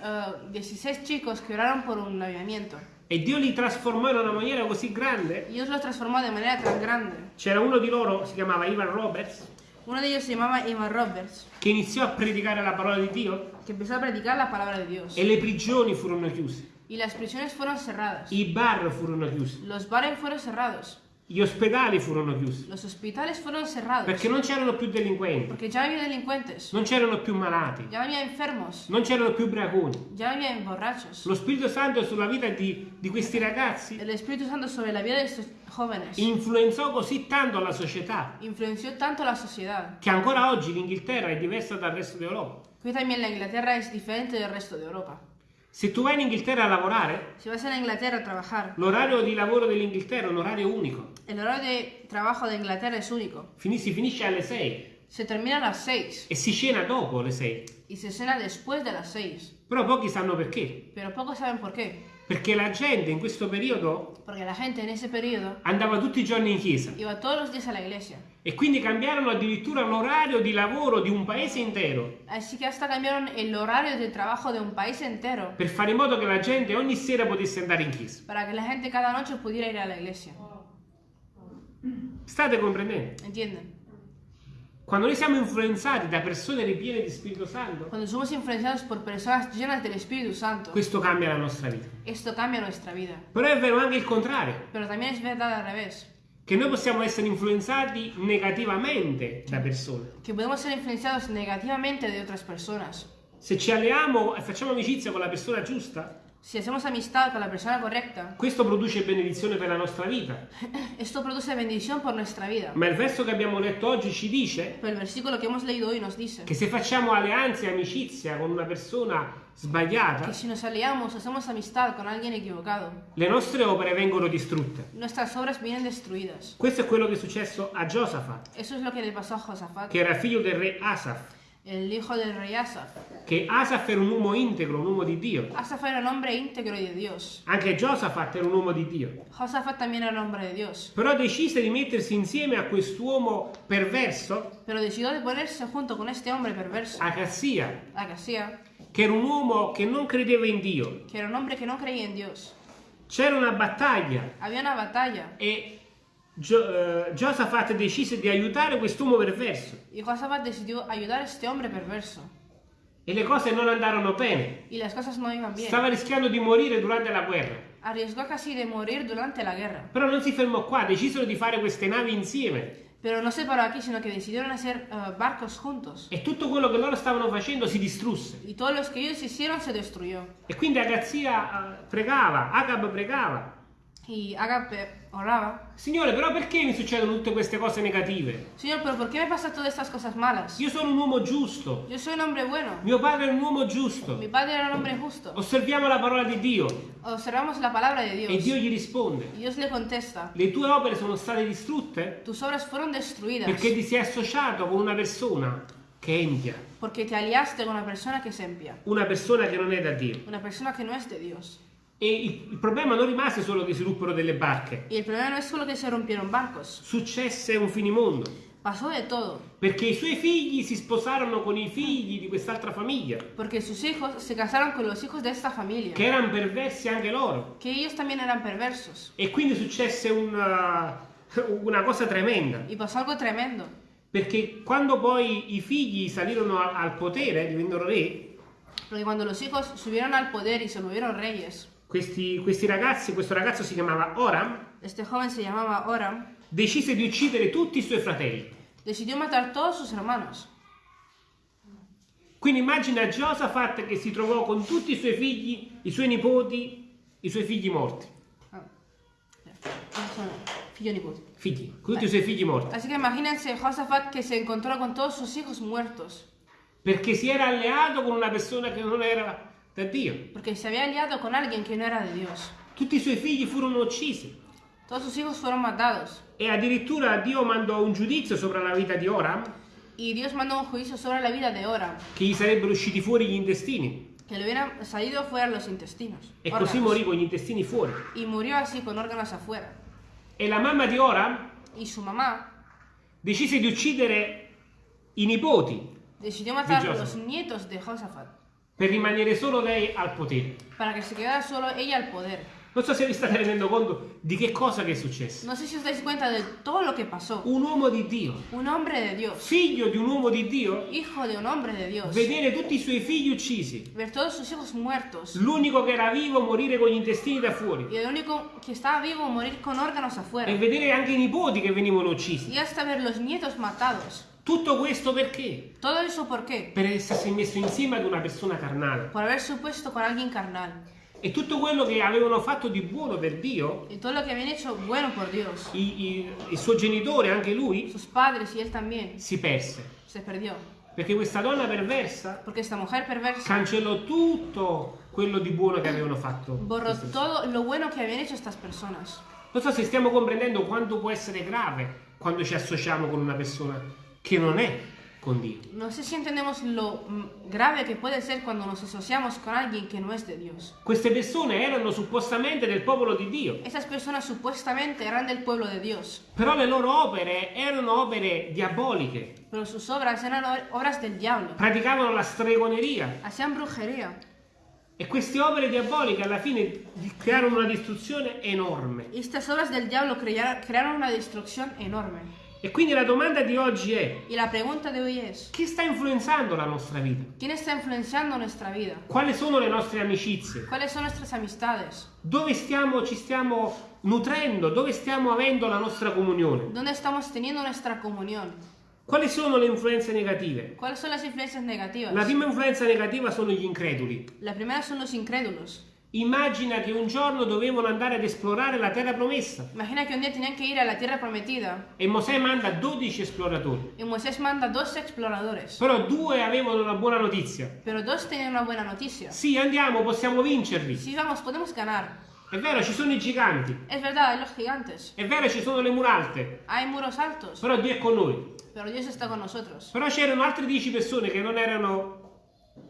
[SPEAKER 2] eh, 16 chicos que oraron por un avivamiento.
[SPEAKER 1] e Dio li trasformò in una maniera così grande.
[SPEAKER 2] Dios los transformó de manera tan grande.
[SPEAKER 1] C'era uno di loro, si chiamava Ivan Roberts,
[SPEAKER 2] Uno de ellos se llamaba Ivan Roberts,
[SPEAKER 1] che iniziò a predicare la parola di Dio
[SPEAKER 2] que empezó a predicar la palabra de Dios.
[SPEAKER 1] e le prigioni furono chiuse,
[SPEAKER 2] Y las prisiones fueron cerradas.
[SPEAKER 1] i bar furono chiusi,
[SPEAKER 2] Los bares fueron cerrados.
[SPEAKER 1] Gli ospedali furono chiusi,
[SPEAKER 2] Los hospitales fueron cerrados.
[SPEAKER 1] perché non c'erano più delinquenti,
[SPEAKER 2] ya no había delincuentes.
[SPEAKER 1] non c'erano più malati,
[SPEAKER 2] Ya había enfermos.
[SPEAKER 1] non c'erano più braconi.
[SPEAKER 2] Ya había borrachos.
[SPEAKER 1] Lo Spirito Santo sulla vita di, di questi ragazzi
[SPEAKER 2] El Espíritu Santo sobre la vida de estos jóvenes
[SPEAKER 1] influenzò così tanto la società
[SPEAKER 2] influenció tanto la sociedad
[SPEAKER 1] che ancora oggi l'Inghilterra è diversa dal resto d'Europa.
[SPEAKER 2] que también la Inglaterra es diferente del resto de Europa.
[SPEAKER 1] Se tu vai in Inghilterra a lavorare,
[SPEAKER 2] Si vas a Inglaterra a trabajar,
[SPEAKER 1] l'orario di lavoro dell'Inghilterra è un orario unico.
[SPEAKER 2] el horario de trabajo de Inglaterra es único.
[SPEAKER 1] Fini- si finisce alle 6
[SPEAKER 2] Se termina a las 6
[SPEAKER 1] e si cena dopo le 6.
[SPEAKER 2] y se cena después de las 6.
[SPEAKER 1] Però pochi sanno perché.
[SPEAKER 2] Pero pocos saben por qué.
[SPEAKER 1] Perché la gente in questo periodo
[SPEAKER 2] Porque la gente en ese periodo
[SPEAKER 1] andava tutti i giorni in chiesa
[SPEAKER 2] iba todos los días a la iglesia.
[SPEAKER 1] e quindi cambiarono addirittura l'orario di lavoro di un paese intero
[SPEAKER 2] Así que hasta cambiaron el horario de trabajo de un país entero
[SPEAKER 1] per fare in modo che la gente ogni sera potesse andare in chiesa.
[SPEAKER 2] para que la gente cada noche pudiera ir a la iglesia.
[SPEAKER 1] State comprendendo?
[SPEAKER 2] ¿Entienden?
[SPEAKER 1] Quando noi siamo influenzati da persone ripiene di Spirito Santo,
[SPEAKER 2] Cuando somos influenciados por personas llenas del Espíritu Santo,
[SPEAKER 1] questo cambia la nostra vita.
[SPEAKER 2] esto cambia nuestra vida.
[SPEAKER 1] Però è vero anche il contrario,
[SPEAKER 2] Pero también es verdad al revés,
[SPEAKER 1] che noi possiamo essere influenzati negativamente da persone.
[SPEAKER 2] que podemos ser influenciados negativamente de otras personas.
[SPEAKER 1] Se ci alleiamo e facciamo amicizia con la persona giusta,
[SPEAKER 2] Si hacemos amistad con la persona correcta,
[SPEAKER 1] questo produce benedizione per la nostra vita.
[SPEAKER 2] esto produce bendición por nuestra vida.
[SPEAKER 1] Ma il verso che abbiamo letto oggi ci dice
[SPEAKER 2] Pero el versículo que hemos leído hoy nos dice
[SPEAKER 1] che se facciamo alleanze e amicizia con una persona sbagliata,
[SPEAKER 2] que si nos aliamos, hacemos amistad con alguien equivocado,
[SPEAKER 1] le nostre opere vengono distrutte.
[SPEAKER 2] nuestras obras vienen destruidas.
[SPEAKER 1] Questo è quello che è successo a Giosafat,
[SPEAKER 2] Eso es lo que le pasó a Josafat,
[SPEAKER 1] che era figlio del re Asaf,
[SPEAKER 2] el hijo del rey Asaf.
[SPEAKER 1] che Asaf era un uomo integro, un uomo di Dio.
[SPEAKER 2] Asaf era un hombre íntegro y de Dios.
[SPEAKER 1] Anche Giosafat era un uomo di Dio.
[SPEAKER 2] Josafat también era un hombre de Dios.
[SPEAKER 1] Però decise di mettersi insieme a quest'uomo perverso,
[SPEAKER 2] Pero decidió de ponerse junto con este hombre perverso,
[SPEAKER 1] Acassia,
[SPEAKER 2] Acasía,
[SPEAKER 1] che era un uomo che non credeva in Dio.
[SPEAKER 2] que era un hombre que no creía en Dios.
[SPEAKER 1] C'era una battaglia
[SPEAKER 2] Había una batalla
[SPEAKER 1] e Gio- eh, Giosafat decise di aiutare quest'uomo perverso
[SPEAKER 2] y Josafat decidió ayudar a este hombre perverso.
[SPEAKER 1] e le cose non andarono bene.
[SPEAKER 2] Y las cosas no iban bien.
[SPEAKER 1] Stava rischiando di morire durante la guerra.
[SPEAKER 2] Arriesgó casi de morir durante la guerra.
[SPEAKER 1] Però non si fermò qua, decisero di fare queste navi insieme
[SPEAKER 2] Pero no se paró aquí, sino que decidieron hacer eh, barcos juntos.
[SPEAKER 1] e tutto quello che loro stavano facendo si distrusse.
[SPEAKER 2] Y todos los que ellos hicieron se destruyó.
[SPEAKER 1] E quindi Agazia eh, pregava, Agab pregava.
[SPEAKER 2] Y Agape oraba.
[SPEAKER 1] Signore, però perché mi succedono tutte queste cose negative?
[SPEAKER 2] Señor, pero ¿por qué me pasan todas estas cosas malas?
[SPEAKER 1] Io sono un uomo giusto,
[SPEAKER 2] Yo soy un hombre bueno.
[SPEAKER 1] mio padre è un uomo giusto.
[SPEAKER 2] Mi padre era un hombre justo.
[SPEAKER 1] Osserviamo la parola di Dio
[SPEAKER 2] Observamos la palabra de
[SPEAKER 1] e
[SPEAKER 2] Dios.
[SPEAKER 1] Dio gli risponde.
[SPEAKER 2] Dios le contesta,
[SPEAKER 1] Le tue opere sono state distrutte
[SPEAKER 2] tus obras fueron destruidas
[SPEAKER 1] perché ti sei associato con una persona che è empia,
[SPEAKER 2] porque te aliaste con una persona que es empia,
[SPEAKER 1] una persona che non è da Dio.
[SPEAKER 2] una persona que no es de Dios.
[SPEAKER 1] E il, il problema non rimase solo che si ruppero delle barche,
[SPEAKER 2] Y el problema no es solo que se rompieron barcos,
[SPEAKER 1] successe un finimondo,
[SPEAKER 2] pasó de todo,
[SPEAKER 1] perché i suoi figli si sposarono con i figli di quest'altra famiglia,
[SPEAKER 2] porque sus hijos se casaron con los hijos de esta familia,
[SPEAKER 1] che erano perversi anche loro.
[SPEAKER 2] que ellos también eran perversos.
[SPEAKER 1] E quindi successe una, una cosa tremenda,
[SPEAKER 2] Y pasó algo tremendo,
[SPEAKER 1] perché quando poi i figli salirono a- al potere, divennero re,
[SPEAKER 2] porque cuando los hijos subieron al poder y se volvieron reyes,
[SPEAKER 1] questi, questi ragazzi, questo ragazzo si chiamava Oram,
[SPEAKER 2] este joven se llamaba Oram,
[SPEAKER 1] decise di uccidere tutti i suoi fratelli.
[SPEAKER 2] decidió matar todos sus hermanos.
[SPEAKER 1] Quindi immagina Giosafat che si trovò con tutti i suoi figli, i suoi nipoti, i suoi figli morti.
[SPEAKER 2] Ah, figlio nipote.
[SPEAKER 1] Figli, con tutti i suoi figli morti.
[SPEAKER 2] Así que imagínense Josafat que se encontró con todos sus hijos muertos,
[SPEAKER 1] Perché si era alleato con una persona che non era da Dio.
[SPEAKER 2] porque se había aliado con alguien que no era de Dios.
[SPEAKER 1] Tutti i suoi figli furono uccisi.
[SPEAKER 2] Todos sus hijos fueron matados.
[SPEAKER 1] E addirittura Dio mandò un giudizio sopra la vita di Oram,
[SPEAKER 2] Y Dios mandó un juicio sobre la vida de Oram,
[SPEAKER 1] che gli sarebbero usciti fuori gli intestini.
[SPEAKER 2] que le hubieran salido fuera los intestinos.
[SPEAKER 1] E così
[SPEAKER 2] órganos.
[SPEAKER 1] morì con gli intestini fuori.
[SPEAKER 2] Y murió así con órganos afuera.
[SPEAKER 1] E la mamma di Oram
[SPEAKER 2] Y su mamá
[SPEAKER 1] decise di uccidere i nipoti
[SPEAKER 2] decidió matar los nietos de Josafat
[SPEAKER 1] per rimanere solo lei al potere.
[SPEAKER 2] para que se quedara solo ella al poder.
[SPEAKER 1] Non so se vi state rendendo conto di che cosa che è successo.
[SPEAKER 2] No sé si os dais cuenta de todo lo que pasó.
[SPEAKER 1] Un uomo di Dio,
[SPEAKER 2] Un hombre de Dios,
[SPEAKER 1] figlio di un uomo di Dio,
[SPEAKER 2] hijo de un hombre de Dios,
[SPEAKER 1] vedere tutti i suoi figli uccisi.
[SPEAKER 2] ver todos sus hijos muertos
[SPEAKER 1] L'unico che era vivo morire con gli intestini da fuori.
[SPEAKER 2] y el único que estaba vivo morir con órganos afuera.
[SPEAKER 1] E vedere anche i nipoti che venivano uccisi.
[SPEAKER 2] Y hasta ver los nietos matados.
[SPEAKER 1] Tutto questo perché?
[SPEAKER 2] ¿Todo eso por qué?
[SPEAKER 1] Per essersi messo insieme ad una persona carnale.
[SPEAKER 2] Por haber supuesto con alguien carnal.
[SPEAKER 1] E tutto quello che avevano fatto di buono per Dio,
[SPEAKER 2] Y todo lo que habían hecho bueno por Dios.
[SPEAKER 1] i- i- il suo genitore, anche lui,
[SPEAKER 2] Sus padres y él también
[SPEAKER 1] si perse.
[SPEAKER 2] se perdió.
[SPEAKER 1] Perché questa donna perversa
[SPEAKER 2] Porque esta mujer perversa
[SPEAKER 1] cancellò tutto quello di buono che avevano fatto.
[SPEAKER 2] borró todo lo bueno que habían hecho estas personas.
[SPEAKER 1] Non so se stiamo comprendendo quanto può essere grave quando ci associamo con una persona che non è con Dio.
[SPEAKER 2] No sé si entendemos lo grave que puede ser cuando nos asociamos con alguien que no es de Dios.
[SPEAKER 1] Queste persone erano suppostamente del popolo di Dio,
[SPEAKER 2] Estas personas supuestamente eran del pueblo de Dios,
[SPEAKER 1] però le loro opere erano opere diaboliche,
[SPEAKER 2] pero sus obras eran obras del diablo.
[SPEAKER 1] praticavano la stregoneria
[SPEAKER 2] Hacían brujería.
[SPEAKER 1] e queste opere diaboliche alla fine di- crearono una distruzione enorme.
[SPEAKER 2] Estas obras del diablo crea- crearon una destrucción enorme.
[SPEAKER 1] E quindi la domanda di oggi è,
[SPEAKER 2] Y la pregunta de hoy es,
[SPEAKER 1] chi sta influenzando la nostra vita?
[SPEAKER 2] ¿quién está influenciando nuestra vida?
[SPEAKER 1] Quali sono le nostre amicizie?
[SPEAKER 2] ¿Cuáles son nuestras amistades?
[SPEAKER 1] Dove stiamo, ci stiamo nutrendo? Dove stiamo avendo la nostra comunione?
[SPEAKER 2] ¿Dónde estamos teniendo nuestra comunión?
[SPEAKER 1] Quali sono le influenze negative?
[SPEAKER 2] ¿Cuáles son las influencias negativas?
[SPEAKER 1] La prima influenza negativa sono gli increduli.
[SPEAKER 2] La primera son los incrédulos.
[SPEAKER 1] Immagina che un giorno dovevano andare ad esplorare la terra promessa
[SPEAKER 2] Imagina que un día tenían que ir a la tierra prometida
[SPEAKER 1] e Mosè manda 12 esploratori.
[SPEAKER 2] y Moisés manda dos exploradores.
[SPEAKER 1] Però due avevano una buona notizia.
[SPEAKER 2] Pero dos tenían una buena noticia.
[SPEAKER 1] Sì, andiamo, possiamo vincerli.
[SPEAKER 2] Sí, vamos, podemos ganar.
[SPEAKER 1] È vero, ci sono i giganti.
[SPEAKER 2] Es verdad, hay los gigantes.
[SPEAKER 1] È vero, ci sono le mura alte.
[SPEAKER 2] Hay muros altos.
[SPEAKER 1] Però Dio è con noi.
[SPEAKER 2] Pero Dios está con nosotros.
[SPEAKER 1] Però c'erano altre 10 persone che non erano.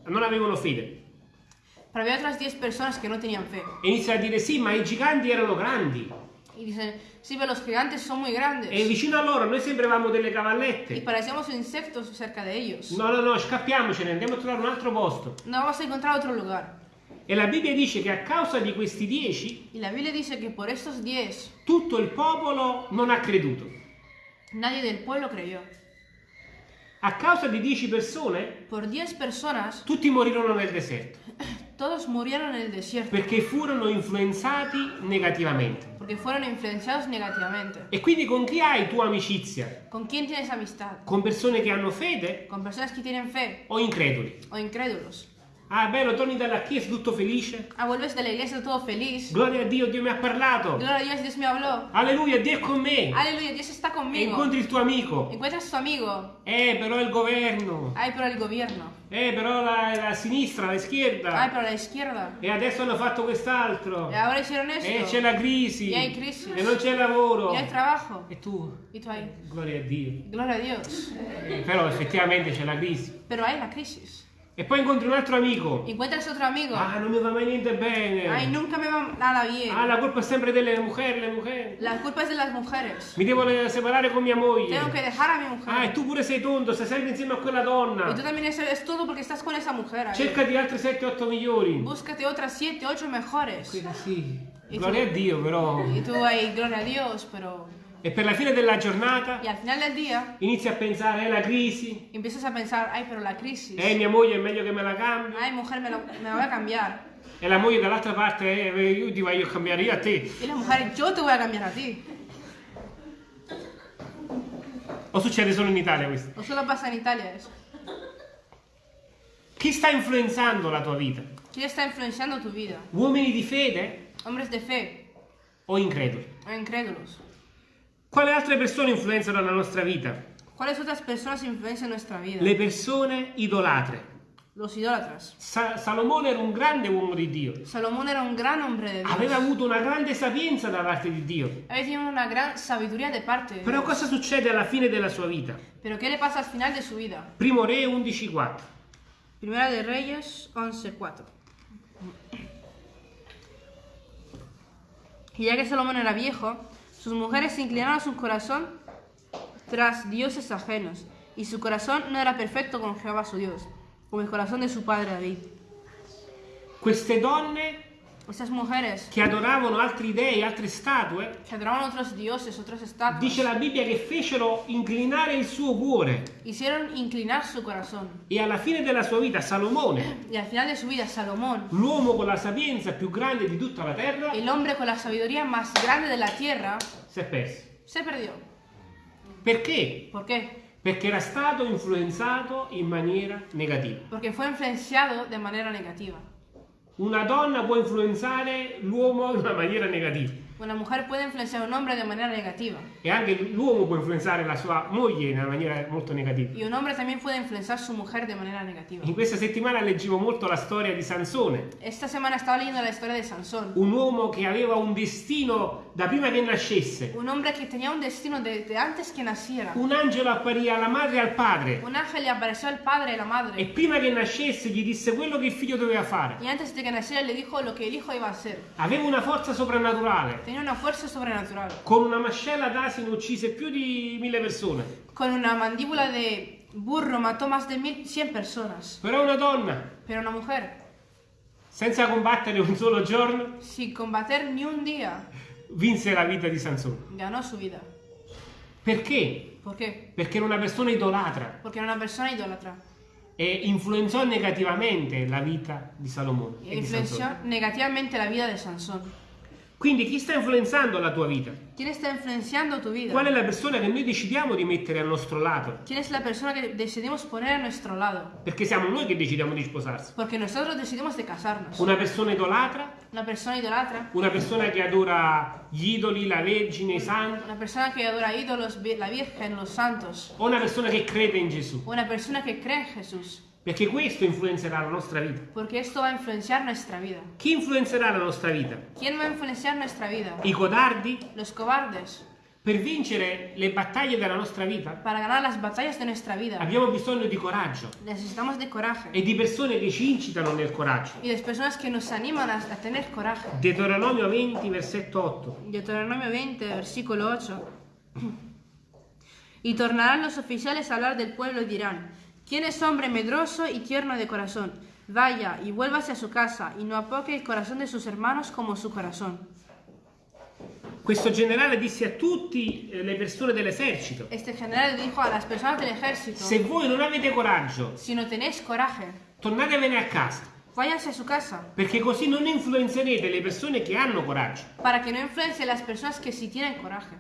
[SPEAKER 1] non avevano fede.
[SPEAKER 2] Pero había otras 10 personas que no tenían fe.
[SPEAKER 1] E inizia a dire sì, ma i giganti erano grandi.
[SPEAKER 2] Y dicen, sí, pero los gigantes son muy grandes.
[SPEAKER 1] E vicino a loro noi sembravamo delle
[SPEAKER 2] Y
[SPEAKER 1] cavallette.
[SPEAKER 2] parecíamos insectos cerca de ellos.
[SPEAKER 1] No, no, no, scappiamocene, andiamo a trovare un altro posto.
[SPEAKER 2] No vamos a encontrar otro lugar.
[SPEAKER 1] E la Bibbia dice che a causa di questi dieci,
[SPEAKER 2] Y la Biblia dice que por estos 10
[SPEAKER 1] tutto il popolo non ha creduto.
[SPEAKER 2] nadie del pueblo creyó.
[SPEAKER 1] A causa di dieci persone,
[SPEAKER 2] Por 10 personas
[SPEAKER 1] tutti morirono nel deserto.
[SPEAKER 2] todos murieron en el desierto
[SPEAKER 1] Perché furono influenzati negativamente.
[SPEAKER 2] porque fueron influenciados negativamente.
[SPEAKER 1] E quindi con chi hai tua amicizia?
[SPEAKER 2] ¿Con quién tienes amistad?
[SPEAKER 1] Con persone che hanno fede
[SPEAKER 2] ¿Con personas que tienen fe
[SPEAKER 1] o increduli?
[SPEAKER 2] o incrédulos?
[SPEAKER 1] Ah, bello, torni dalla chiesa tutto felice.
[SPEAKER 2] Ah, vuelves de la iglesia todo feliz.
[SPEAKER 1] Gloria a Dio, Dio mi ha parlato.
[SPEAKER 2] Gloria a Dios, Dios me habló.
[SPEAKER 1] Alleluia, Dio è con me.
[SPEAKER 2] Aleluya, Dios está
[SPEAKER 1] E
[SPEAKER 2] conmigo.
[SPEAKER 1] incontri il tuo amico.
[SPEAKER 2] Encuentras a tu amigo.
[SPEAKER 1] Eh, però il governo.
[SPEAKER 2] Ay, pero el gobierno.
[SPEAKER 1] Eh, però la, la sinistra, la schierda.
[SPEAKER 2] pero la izquierda.
[SPEAKER 1] E adesso hanno fatto quest'altro.
[SPEAKER 2] Y ahora hicieron
[SPEAKER 1] E
[SPEAKER 2] esto.
[SPEAKER 1] c'è la crisi.
[SPEAKER 2] Y hay crisis.
[SPEAKER 1] E non c'è lavoro.
[SPEAKER 2] Y hay trabajo.
[SPEAKER 1] E tu?
[SPEAKER 2] Y tú ahí.
[SPEAKER 1] Gloria a Dio.
[SPEAKER 2] Gloria a Dios.
[SPEAKER 1] Eh, però effettivamente c'è la crisi.
[SPEAKER 2] Pero hay la crisis.
[SPEAKER 1] E poi incontri un altro amico.
[SPEAKER 2] Encuentras otro amigo.
[SPEAKER 1] Ah, non mi va niente
[SPEAKER 2] Ay,
[SPEAKER 1] bene.
[SPEAKER 2] nunca me va nada bien.
[SPEAKER 1] Ah, la colpa è sempre delle mujeres, le mujeres.
[SPEAKER 2] La culpa es de las mujeres.
[SPEAKER 1] Mi devo separare con mia moglie.
[SPEAKER 2] Tengo que dejar a mi
[SPEAKER 1] Ah, e
[SPEAKER 2] mujer.
[SPEAKER 1] tu pure sei tonto, stai sempre insieme a quella
[SPEAKER 2] Y tú
[SPEAKER 1] donna.
[SPEAKER 2] también es, es todo porque estás con esa mujer.
[SPEAKER 1] Cercati altri 7-8 migliori.
[SPEAKER 2] Búscate otras siete, ocho mejores.
[SPEAKER 1] Quella sì.
[SPEAKER 2] E
[SPEAKER 1] Gloria a
[SPEAKER 2] tu?
[SPEAKER 1] Dio, però.
[SPEAKER 2] Y tú ahí, gloria a Dios, pero...
[SPEAKER 1] E per la fine della giornata
[SPEAKER 2] Y al final del día
[SPEAKER 1] inizi a pensare, è la crisi.
[SPEAKER 2] empiezas a pensar, ay, pero la crisis.
[SPEAKER 1] Eh, mia moglie è meglio che me la cambi.
[SPEAKER 2] Ay, mujer, me, lo- me la voy a cambiar.
[SPEAKER 1] E la moglie dall'altra parte, eh, io ti voglio cambiare io a te.
[SPEAKER 2] Y la mujer, yo te voy a cambiar a ti.
[SPEAKER 1] O succede solo in Italia questo?
[SPEAKER 2] O solo pasa en Italia eso.
[SPEAKER 1] Chi sta influenzando la tua vita?
[SPEAKER 2] ¿Quién está influenciando tu vida?
[SPEAKER 1] Uomini di fede
[SPEAKER 2] ¿Hombres de fe
[SPEAKER 1] o increduli?
[SPEAKER 2] o incrédulos?
[SPEAKER 1] Quali altre persone influenzano la nostra vita?
[SPEAKER 2] ¿Cuáles otras personas influencian nuestra vida?
[SPEAKER 1] Le persone idolatre.
[SPEAKER 2] Los idólatras.
[SPEAKER 1] Sa- Salomone era un grande uomo di Dio.
[SPEAKER 2] Salomón era un gran hombre de Dios.
[SPEAKER 1] Aveva avuto una grande sapienza da parte di Dio.
[SPEAKER 2] Había tenido una gran sabiduría de parte de
[SPEAKER 1] Però
[SPEAKER 2] Dios.
[SPEAKER 1] cosa succede alla fine della sua vita?
[SPEAKER 2] Pero ¿qué le pasa al final de su vida?
[SPEAKER 1] Primo Re 11.4.
[SPEAKER 2] Primera de Reyes 11.4. Y ya que Salomón era viejo, sus mujeres inclinaron su corazón tras dioses ajenos, y su corazón no era perfecto con Jehová su Dios, como el corazón de su padre David.
[SPEAKER 1] Queste
[SPEAKER 2] Esas mujeres
[SPEAKER 1] che adoravano altri dei, altre statue,
[SPEAKER 2] que adoraban otros dioses, otros estatuas,
[SPEAKER 1] dice la Bibbia che fecero inclinare il suo cuore.
[SPEAKER 2] hicieron inclinar su corazón.
[SPEAKER 1] E alla fine della sua vita Salomone,
[SPEAKER 2] Y al final de su vida, Salomón,
[SPEAKER 1] l'uomo con la sapienza più grande di tutta la terra,
[SPEAKER 2] el hombre con la sabiduría más grande de la tierra,
[SPEAKER 1] si è perso.
[SPEAKER 2] se perdió.
[SPEAKER 1] Perché?
[SPEAKER 2] ¿Por qué?
[SPEAKER 1] Perché era stato influenzato in maniera negativa.
[SPEAKER 2] Porque fue influenciado de manera negativa.
[SPEAKER 1] Una donna può influenzare l'uomo in una maniera negativa.
[SPEAKER 2] Una mujer puede influenciar a un hombre de manera negativa.
[SPEAKER 1] E anche l'uomo può influenzare la sua moglie in una maniera molto negativa.
[SPEAKER 2] Y un hombre también puede influenciar a su mujer de manera negativa.
[SPEAKER 1] In questa settimana leggevo molto la storia di Sansone,
[SPEAKER 2] Esta semana estaba leyendo la historia de Sansón.
[SPEAKER 1] un uomo che aveva un destino da prima che nascesse.
[SPEAKER 2] Un hombre que tenía un destino desde antes que naciera.
[SPEAKER 1] Un angelo apparì alla madre e al padre
[SPEAKER 2] Un ángel apareció al padre y la
[SPEAKER 1] e
[SPEAKER 2] madre.
[SPEAKER 1] prima che nascesse gli disse quello che il figlio doveva fare.
[SPEAKER 2] Y antes de que naciera le dijo lo que el hijo iba a hacer.
[SPEAKER 1] Aveva una forza soprannaturale.
[SPEAKER 2] Tenía una fuerza sobrenatural.
[SPEAKER 1] Con una mascella d'asino uccise più di mille persone.
[SPEAKER 2] Con una mandíbula de burro mató más de mil, cien personas.
[SPEAKER 1] Però una donna,
[SPEAKER 2] Pero una mujer,
[SPEAKER 1] senza combattere un solo giorno,
[SPEAKER 2] sin combater ni un día,
[SPEAKER 1] vinse la vita di Sansone.
[SPEAKER 2] ganó su vida.
[SPEAKER 1] Perché?
[SPEAKER 2] ¿Por qué?
[SPEAKER 1] Perché era una persona idolatra
[SPEAKER 2] Porque era una persona idólatra.
[SPEAKER 1] e influenzò negativamente la vita di Salomone. E di
[SPEAKER 2] influenció
[SPEAKER 1] Sansone.
[SPEAKER 2] negativamente la vida de Sansón.
[SPEAKER 1] Quindi chi sta influenzando la tua vita?
[SPEAKER 2] ¿Quién está influenciando tu vida?
[SPEAKER 1] Qual è la persona che noi decidiamo di mettere al nostro lato?
[SPEAKER 2] ¿Quién es la persona que decidimos poner a nuestro lado?
[SPEAKER 1] Perché siamo noi che decidiamo di sposarsi.
[SPEAKER 2] Porque nosotros decidimos de casarnos.
[SPEAKER 1] Una persona idolatra,
[SPEAKER 2] Una persona idolatra,
[SPEAKER 1] una persona che adora gli idoli, la Vergine, i santi,
[SPEAKER 2] una persona que adora ídolos, vi- la Virgen, los santos,
[SPEAKER 1] o una persona che crede in Gesù.
[SPEAKER 2] una persona que cree en Jesús.
[SPEAKER 1] Perché questo influenzerà la nostra vita.
[SPEAKER 2] Porque esto va a influenciar nuestra vida.
[SPEAKER 1] Chi influenzerà la nostra vita?
[SPEAKER 2] ¿Quién va a influenciar nuestra vida?
[SPEAKER 1] I codardi?
[SPEAKER 2] Los cobardes.
[SPEAKER 1] Per vincere le battaglie della nostra vita
[SPEAKER 2] Para ganar las batallas de nuestra vida
[SPEAKER 1] abbiamo bisogno di coraggio
[SPEAKER 2] necesitamos de coraje
[SPEAKER 1] e di persone che ci incitano nel coraggio.
[SPEAKER 2] y de personas que nos animan a, tener coraje.
[SPEAKER 1] Deuteronomio 20, versetto 8.
[SPEAKER 2] Deuteronomio 20, versículo 8. Y tornarán los oficiales a hablar del pueblo y dirán, ¿quién es hombre medroso y tierno de corazón? Vaya y vuélvase a su casa y no apoque el corazón de sus hermanos como su corazón.
[SPEAKER 1] Questo generale disse a tutte le persone dell'esercito,
[SPEAKER 2] Este general dijo a las personas del ejército,
[SPEAKER 1] se voi non avete coraggio,
[SPEAKER 2] si no tenéis coraje,
[SPEAKER 1] tornatevene a casa,
[SPEAKER 2] váyanse a su casa,
[SPEAKER 1] perché così non influenzerete le persone che hanno coraggio.
[SPEAKER 2] para que no influencie las personas que sí tienen coraje.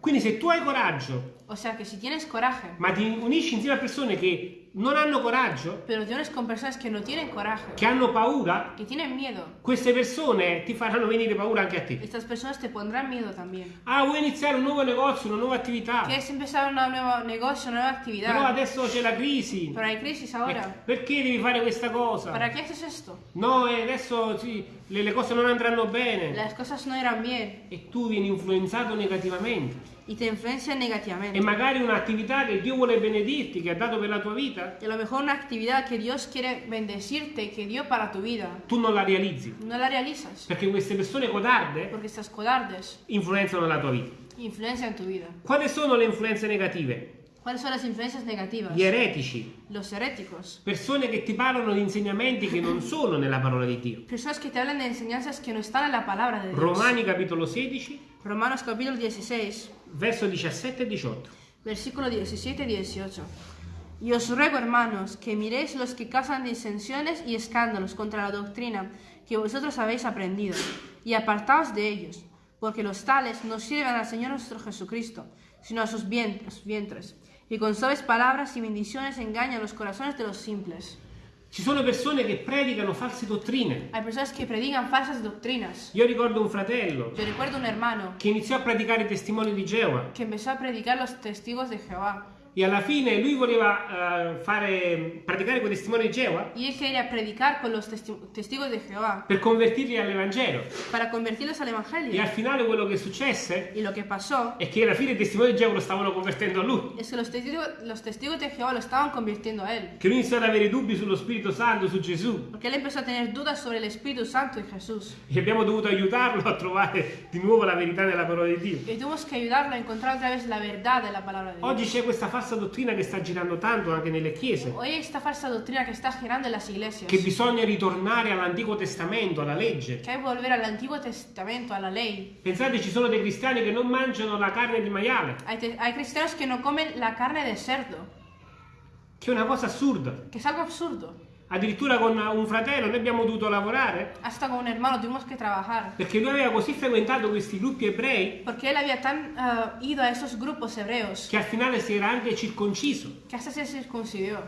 [SPEAKER 1] Quindi se tu hai coraggio,
[SPEAKER 2] O sea que si tienes coraje,
[SPEAKER 1] ma ti unisci insieme a persone che non hanno coraggio,
[SPEAKER 2] pero te unes con personas que no tienen coraje,
[SPEAKER 1] che hanno paura,
[SPEAKER 2] que tienen miedo,
[SPEAKER 1] queste persone ti faranno venire paura anche a te.
[SPEAKER 2] estas personas te pondrán miedo también.
[SPEAKER 1] Ah, vuoi iniziare un nuovo negozio, una nuova attività,
[SPEAKER 2] ¿Quieres empezar un nuevo negocio, una nueva
[SPEAKER 1] però
[SPEAKER 2] actividad?
[SPEAKER 1] adesso c'è la crisi.
[SPEAKER 2] Pero hay crisis
[SPEAKER 1] Eh,
[SPEAKER 2] ahora.
[SPEAKER 1] Perché devi fare questa cosa?
[SPEAKER 2] ¿Para qué haces esto?
[SPEAKER 1] No, e adesso sì, le, le cose non andranno bene.
[SPEAKER 2] Las cosas no irán bien
[SPEAKER 1] E tu vieni influenzato negativamente.
[SPEAKER 2] y te influencian
[SPEAKER 1] E
[SPEAKER 2] negativamente.
[SPEAKER 1] magari un'attività che Dio vuole benedirti, che ha dato per la tua vita,
[SPEAKER 2] Y a lo mejor una actividad que Dios quiere bendecirte, que dio para tu vida,
[SPEAKER 1] tu non la realizzi.
[SPEAKER 2] no la realizas.
[SPEAKER 1] Perché queste persone codarde
[SPEAKER 2] Porque estas cobardes
[SPEAKER 1] influenzano la tua vita.
[SPEAKER 2] influencian tu vida.
[SPEAKER 1] Quali sono le influenze negative?
[SPEAKER 2] ¿Cuáles son las influencias negativas?
[SPEAKER 1] Gli eretici,
[SPEAKER 2] Los heréticos.
[SPEAKER 1] persone che ti parlano di insegnamenti che non sono nella parola di Dio.
[SPEAKER 2] Personas que te hablan de enseñanzas que no están en la palabra de Dios.
[SPEAKER 1] Romani capitolo 16,
[SPEAKER 2] Romanos capítulo 16,
[SPEAKER 1] verso 17 e 18.
[SPEAKER 2] versículo 17 y 18. Y os ruego, hermanos, que miréis los que causan disensiones y escándalos contra la doctrina, que vosotros habéis aprendido, y apartaos de ellos, porque los tales no sirven al Señor nuestro Jesucristo, sino a sus vien- sus vientres, y con suaves palabras y bendiciones engañan los corazones de los simples.
[SPEAKER 1] Ci sono persone che predicano false dottrine.
[SPEAKER 2] Hay personas que predican falsas doctrinas.
[SPEAKER 1] Io ricordo un fratello
[SPEAKER 2] Yo recuerdo un hermano
[SPEAKER 1] che iniziò a predicare i testimoni di Geova
[SPEAKER 2] que empezó a predicar los testigos de Jehová.
[SPEAKER 1] E alla fine lui voleva eh, fare, predicare con i testimoni di Geova
[SPEAKER 2] Y él quería predicar con los testi- testigos de Jehová
[SPEAKER 1] per convertirli all'Evangelo.
[SPEAKER 2] para convertirlos al
[SPEAKER 1] E al finale quello che successe
[SPEAKER 2] Y lo que pasó
[SPEAKER 1] è che alla fine i testimoni di Geova lo stavano convertendo a lui.
[SPEAKER 2] es que los testigos, los testigos de Jehová lo estaban convirtiendo a él.
[SPEAKER 1] Che lui iniziò ad avere dubbi sullo Spirito Santo, su Gesù.
[SPEAKER 2] Porque él empezó a tener dudas sobre el Espíritu Santo y Jesús.
[SPEAKER 1] E abbiamo dovuto aiutarlo a trovare di nuovo la verità nella parola di Dio.
[SPEAKER 2] Y tuvimos que ayudarlo a encontrar otra vez la verdad de la palabra de
[SPEAKER 1] Oggi c'è questa falsa dottrina che sta girando tanto anche nelle chiese,
[SPEAKER 2] Hoy esta falsa doctrina que está girando en las iglesias.
[SPEAKER 1] che bisogna ritornare all'Antico Testamento, alla legge.
[SPEAKER 2] Que hay volver al Antiguo Testamento, a la ley.
[SPEAKER 1] Pensate, ci sono dei cristiani che non mangiano la carne di maiale,
[SPEAKER 2] Hay, hay cristianos que no comen la carne de cerdo,
[SPEAKER 1] che è una cosa assurda.
[SPEAKER 2] que es algo absurdo.
[SPEAKER 1] Addirittura con un fratello noi abbiamo dovuto lavorare
[SPEAKER 2] Hasta con un hermano tuvimos que trabajar.
[SPEAKER 1] perché lui aveva così frequentato questi gruppi ebrei
[SPEAKER 2] Porque él había tan ah, ido a esos grupos hebreos
[SPEAKER 1] che al finale si era anche circonciso.
[SPEAKER 2] que hasta se circuncidió.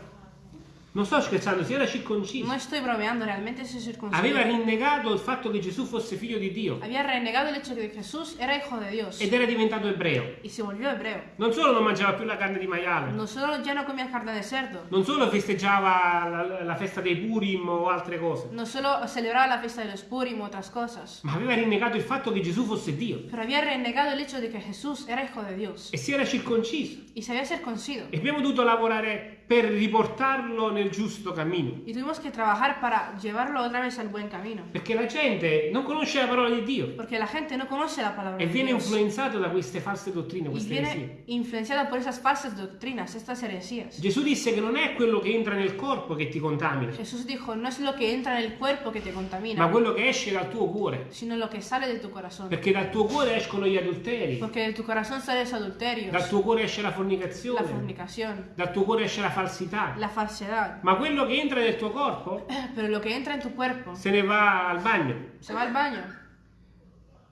[SPEAKER 1] Non sto scherzando, si era circonciso.
[SPEAKER 2] No estoy bromeando, realmente se circuncidó.
[SPEAKER 1] Aveva rinnegato il fatto che Gesù fosse figlio di Dio
[SPEAKER 2] Había renegado el hecho de que Jesús era hijo de Dios
[SPEAKER 1] ed era diventato ebreo.
[SPEAKER 2] y se volvió hebreo.
[SPEAKER 1] Non solo non mangiava più la carne di maiale,
[SPEAKER 2] No solo ya no comía carne de cerdo,
[SPEAKER 1] non solo festeggiava la, la festa dei Purim o altre cose,
[SPEAKER 2] no solo celebraba la fiesta de los Purim u otras cosas,
[SPEAKER 1] ma aveva rinnegato il fatto che Gesù fosse Dio
[SPEAKER 2] pero había renegado el hecho de que Jesús era hijo de Dios
[SPEAKER 1] e si era circonciso.
[SPEAKER 2] y se había circuncido.
[SPEAKER 1] E abbiamo dovuto lavorare per riportarlo nel giusto cammino,
[SPEAKER 2] Y tuvimos que trabajar para llevarlo otra vez al buen camino.
[SPEAKER 1] perché la gente non conosce la parola di Dio
[SPEAKER 2] Porque la gente no conoce la palabra
[SPEAKER 1] e
[SPEAKER 2] de
[SPEAKER 1] viene
[SPEAKER 2] Dios
[SPEAKER 1] influenzato da queste false dottrine, queste eresie.
[SPEAKER 2] viene influenciada por esas falsas doctrinas, estas heresías.
[SPEAKER 1] Gesù disse che non è quello che entra nel corpo che ti contamina,
[SPEAKER 2] Jesús dijo, no es lo que entra en el cuerpo te
[SPEAKER 1] ma
[SPEAKER 2] contamina,
[SPEAKER 1] quello che esce dal tuo cuore,
[SPEAKER 2] sino lo que sale de tu corazón.
[SPEAKER 1] perché dal tuo cuore escono gli adulteri,
[SPEAKER 2] Porque de tu corazón salen los adulterios,
[SPEAKER 1] dal tuo cuore esce la
[SPEAKER 2] la
[SPEAKER 1] fornicazione, dal tuo cuore esce la falsità.
[SPEAKER 2] la falsedad.
[SPEAKER 1] Ma quello che entra nel tuo corpo
[SPEAKER 2] Pero lo que entra en tu cuerpo
[SPEAKER 1] se ne va al bagno.
[SPEAKER 2] se va al baño.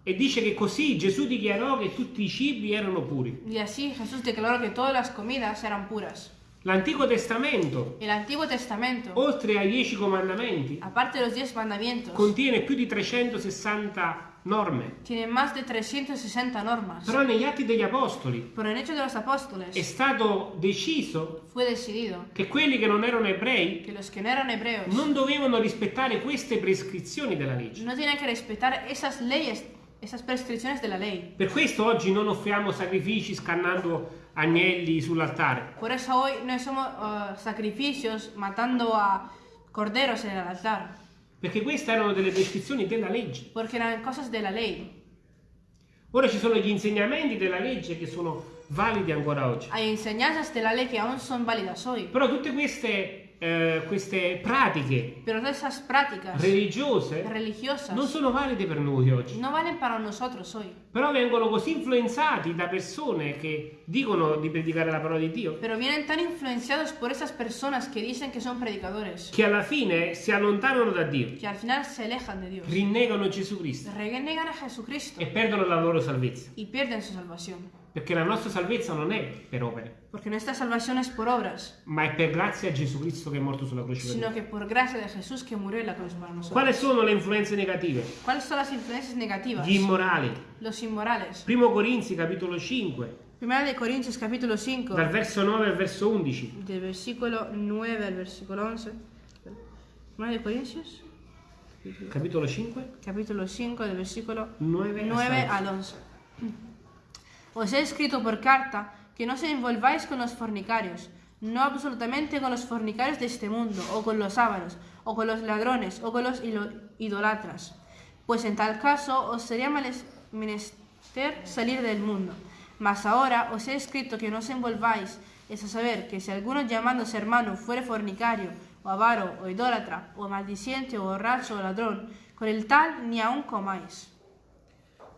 [SPEAKER 1] E dice che così Gesù dichiarò che tutti i cibi erano puri.
[SPEAKER 2] Y así Jesús declaró que todas las comidas eran puras.
[SPEAKER 1] L'Antico Testamento,
[SPEAKER 2] El Antiguo Testamento,
[SPEAKER 1] oltre ai dieci comandamenti,
[SPEAKER 2] aparte de los diez mandamientos,
[SPEAKER 1] contiene più di 360 norme.
[SPEAKER 2] tiene más de 360 normas.
[SPEAKER 1] Però negli Atti degli Apostoli
[SPEAKER 2] Pero en Hechos de los
[SPEAKER 1] è
[SPEAKER 2] Apóstoles
[SPEAKER 1] stato deciso
[SPEAKER 2] fue decidido
[SPEAKER 1] che quelli che non erano ebrei
[SPEAKER 2] que los que no eran hebreos
[SPEAKER 1] non dovevano rispettare queste prescrizioni della legge.
[SPEAKER 2] no tenían que respetar esas leyes, esas prescripciones de la ley.
[SPEAKER 1] Per questo oggi non offriamo sacrifici scannando agnelli sull'altare.
[SPEAKER 2] Por eso hoy no hacemos uh, sacrificios matando a corderos en el altar,
[SPEAKER 1] Perché queste erano delle prescrizioni della legge.
[SPEAKER 2] porque eran cosas de la ley.
[SPEAKER 1] Ora ci sono gli insegnamenti della legge che sono validi ancora oggi.
[SPEAKER 2] Hay enseñanzas de la ley que aún son válidas hoy,
[SPEAKER 1] Però tutte queste, eh, queste pratiche
[SPEAKER 2] pero esas prácticas
[SPEAKER 1] religiose
[SPEAKER 2] religiosas
[SPEAKER 1] non sono valide per noi oggi.
[SPEAKER 2] no valen para nosotros hoy,
[SPEAKER 1] Però vengono così influenzati da persone che dicono di predicare la parola di Dio
[SPEAKER 2] pero vienen tan influenciados por esas personas que dicen que son predicadores,
[SPEAKER 1] che alla fine si allontanano da Dio,
[SPEAKER 2] que al final se alejan de Dios,
[SPEAKER 1] rinnegano Gesù Cristo
[SPEAKER 2] renegan a Jesucristo
[SPEAKER 1] e perdono la loro salvezza.
[SPEAKER 2] y pierden su salvación.
[SPEAKER 1] Perché la nostra salvezza non è per opere,
[SPEAKER 2] Porque nuestra salvación es por obras,
[SPEAKER 1] ma è per grazia a Gesù Cristo che è morto sulla croce per
[SPEAKER 2] sino
[SPEAKER 1] noi.
[SPEAKER 2] que por gracia de Jesús que murió en la cruz para nosotros.
[SPEAKER 1] Quali sono le influenze negative?
[SPEAKER 2] ¿Cuáles son las influencias negativas?
[SPEAKER 1] Gli immorali.
[SPEAKER 2] Los inmorales.
[SPEAKER 1] Primo Corinzi capitolo 5,
[SPEAKER 2] Primera de Corintios capítulo 5,
[SPEAKER 1] dal verso 9 al verso 11.
[SPEAKER 2] del versículo 9 al versículo 11. Primera de Corintios,
[SPEAKER 1] Capitolo 5,
[SPEAKER 2] capítulo 5, del versículo
[SPEAKER 1] 9
[SPEAKER 2] 9
[SPEAKER 1] al
[SPEAKER 2] al 11. Os he escrito por carta que no se envolváis con los fornicarios, no absolutamente con los fornicarios de este mundo, o con los ávaros, o con los ladrones, o con los idolatras. Pues en tal caso os sería menester salir del mundo. Mas ahora os he escrito que no os envolváis, es a saber, que si alguno llamándose hermano fuere fornicario, o avaro, o idólatra, o maldiciente, o borracho, o ladrón, con el tal ni aun comáis.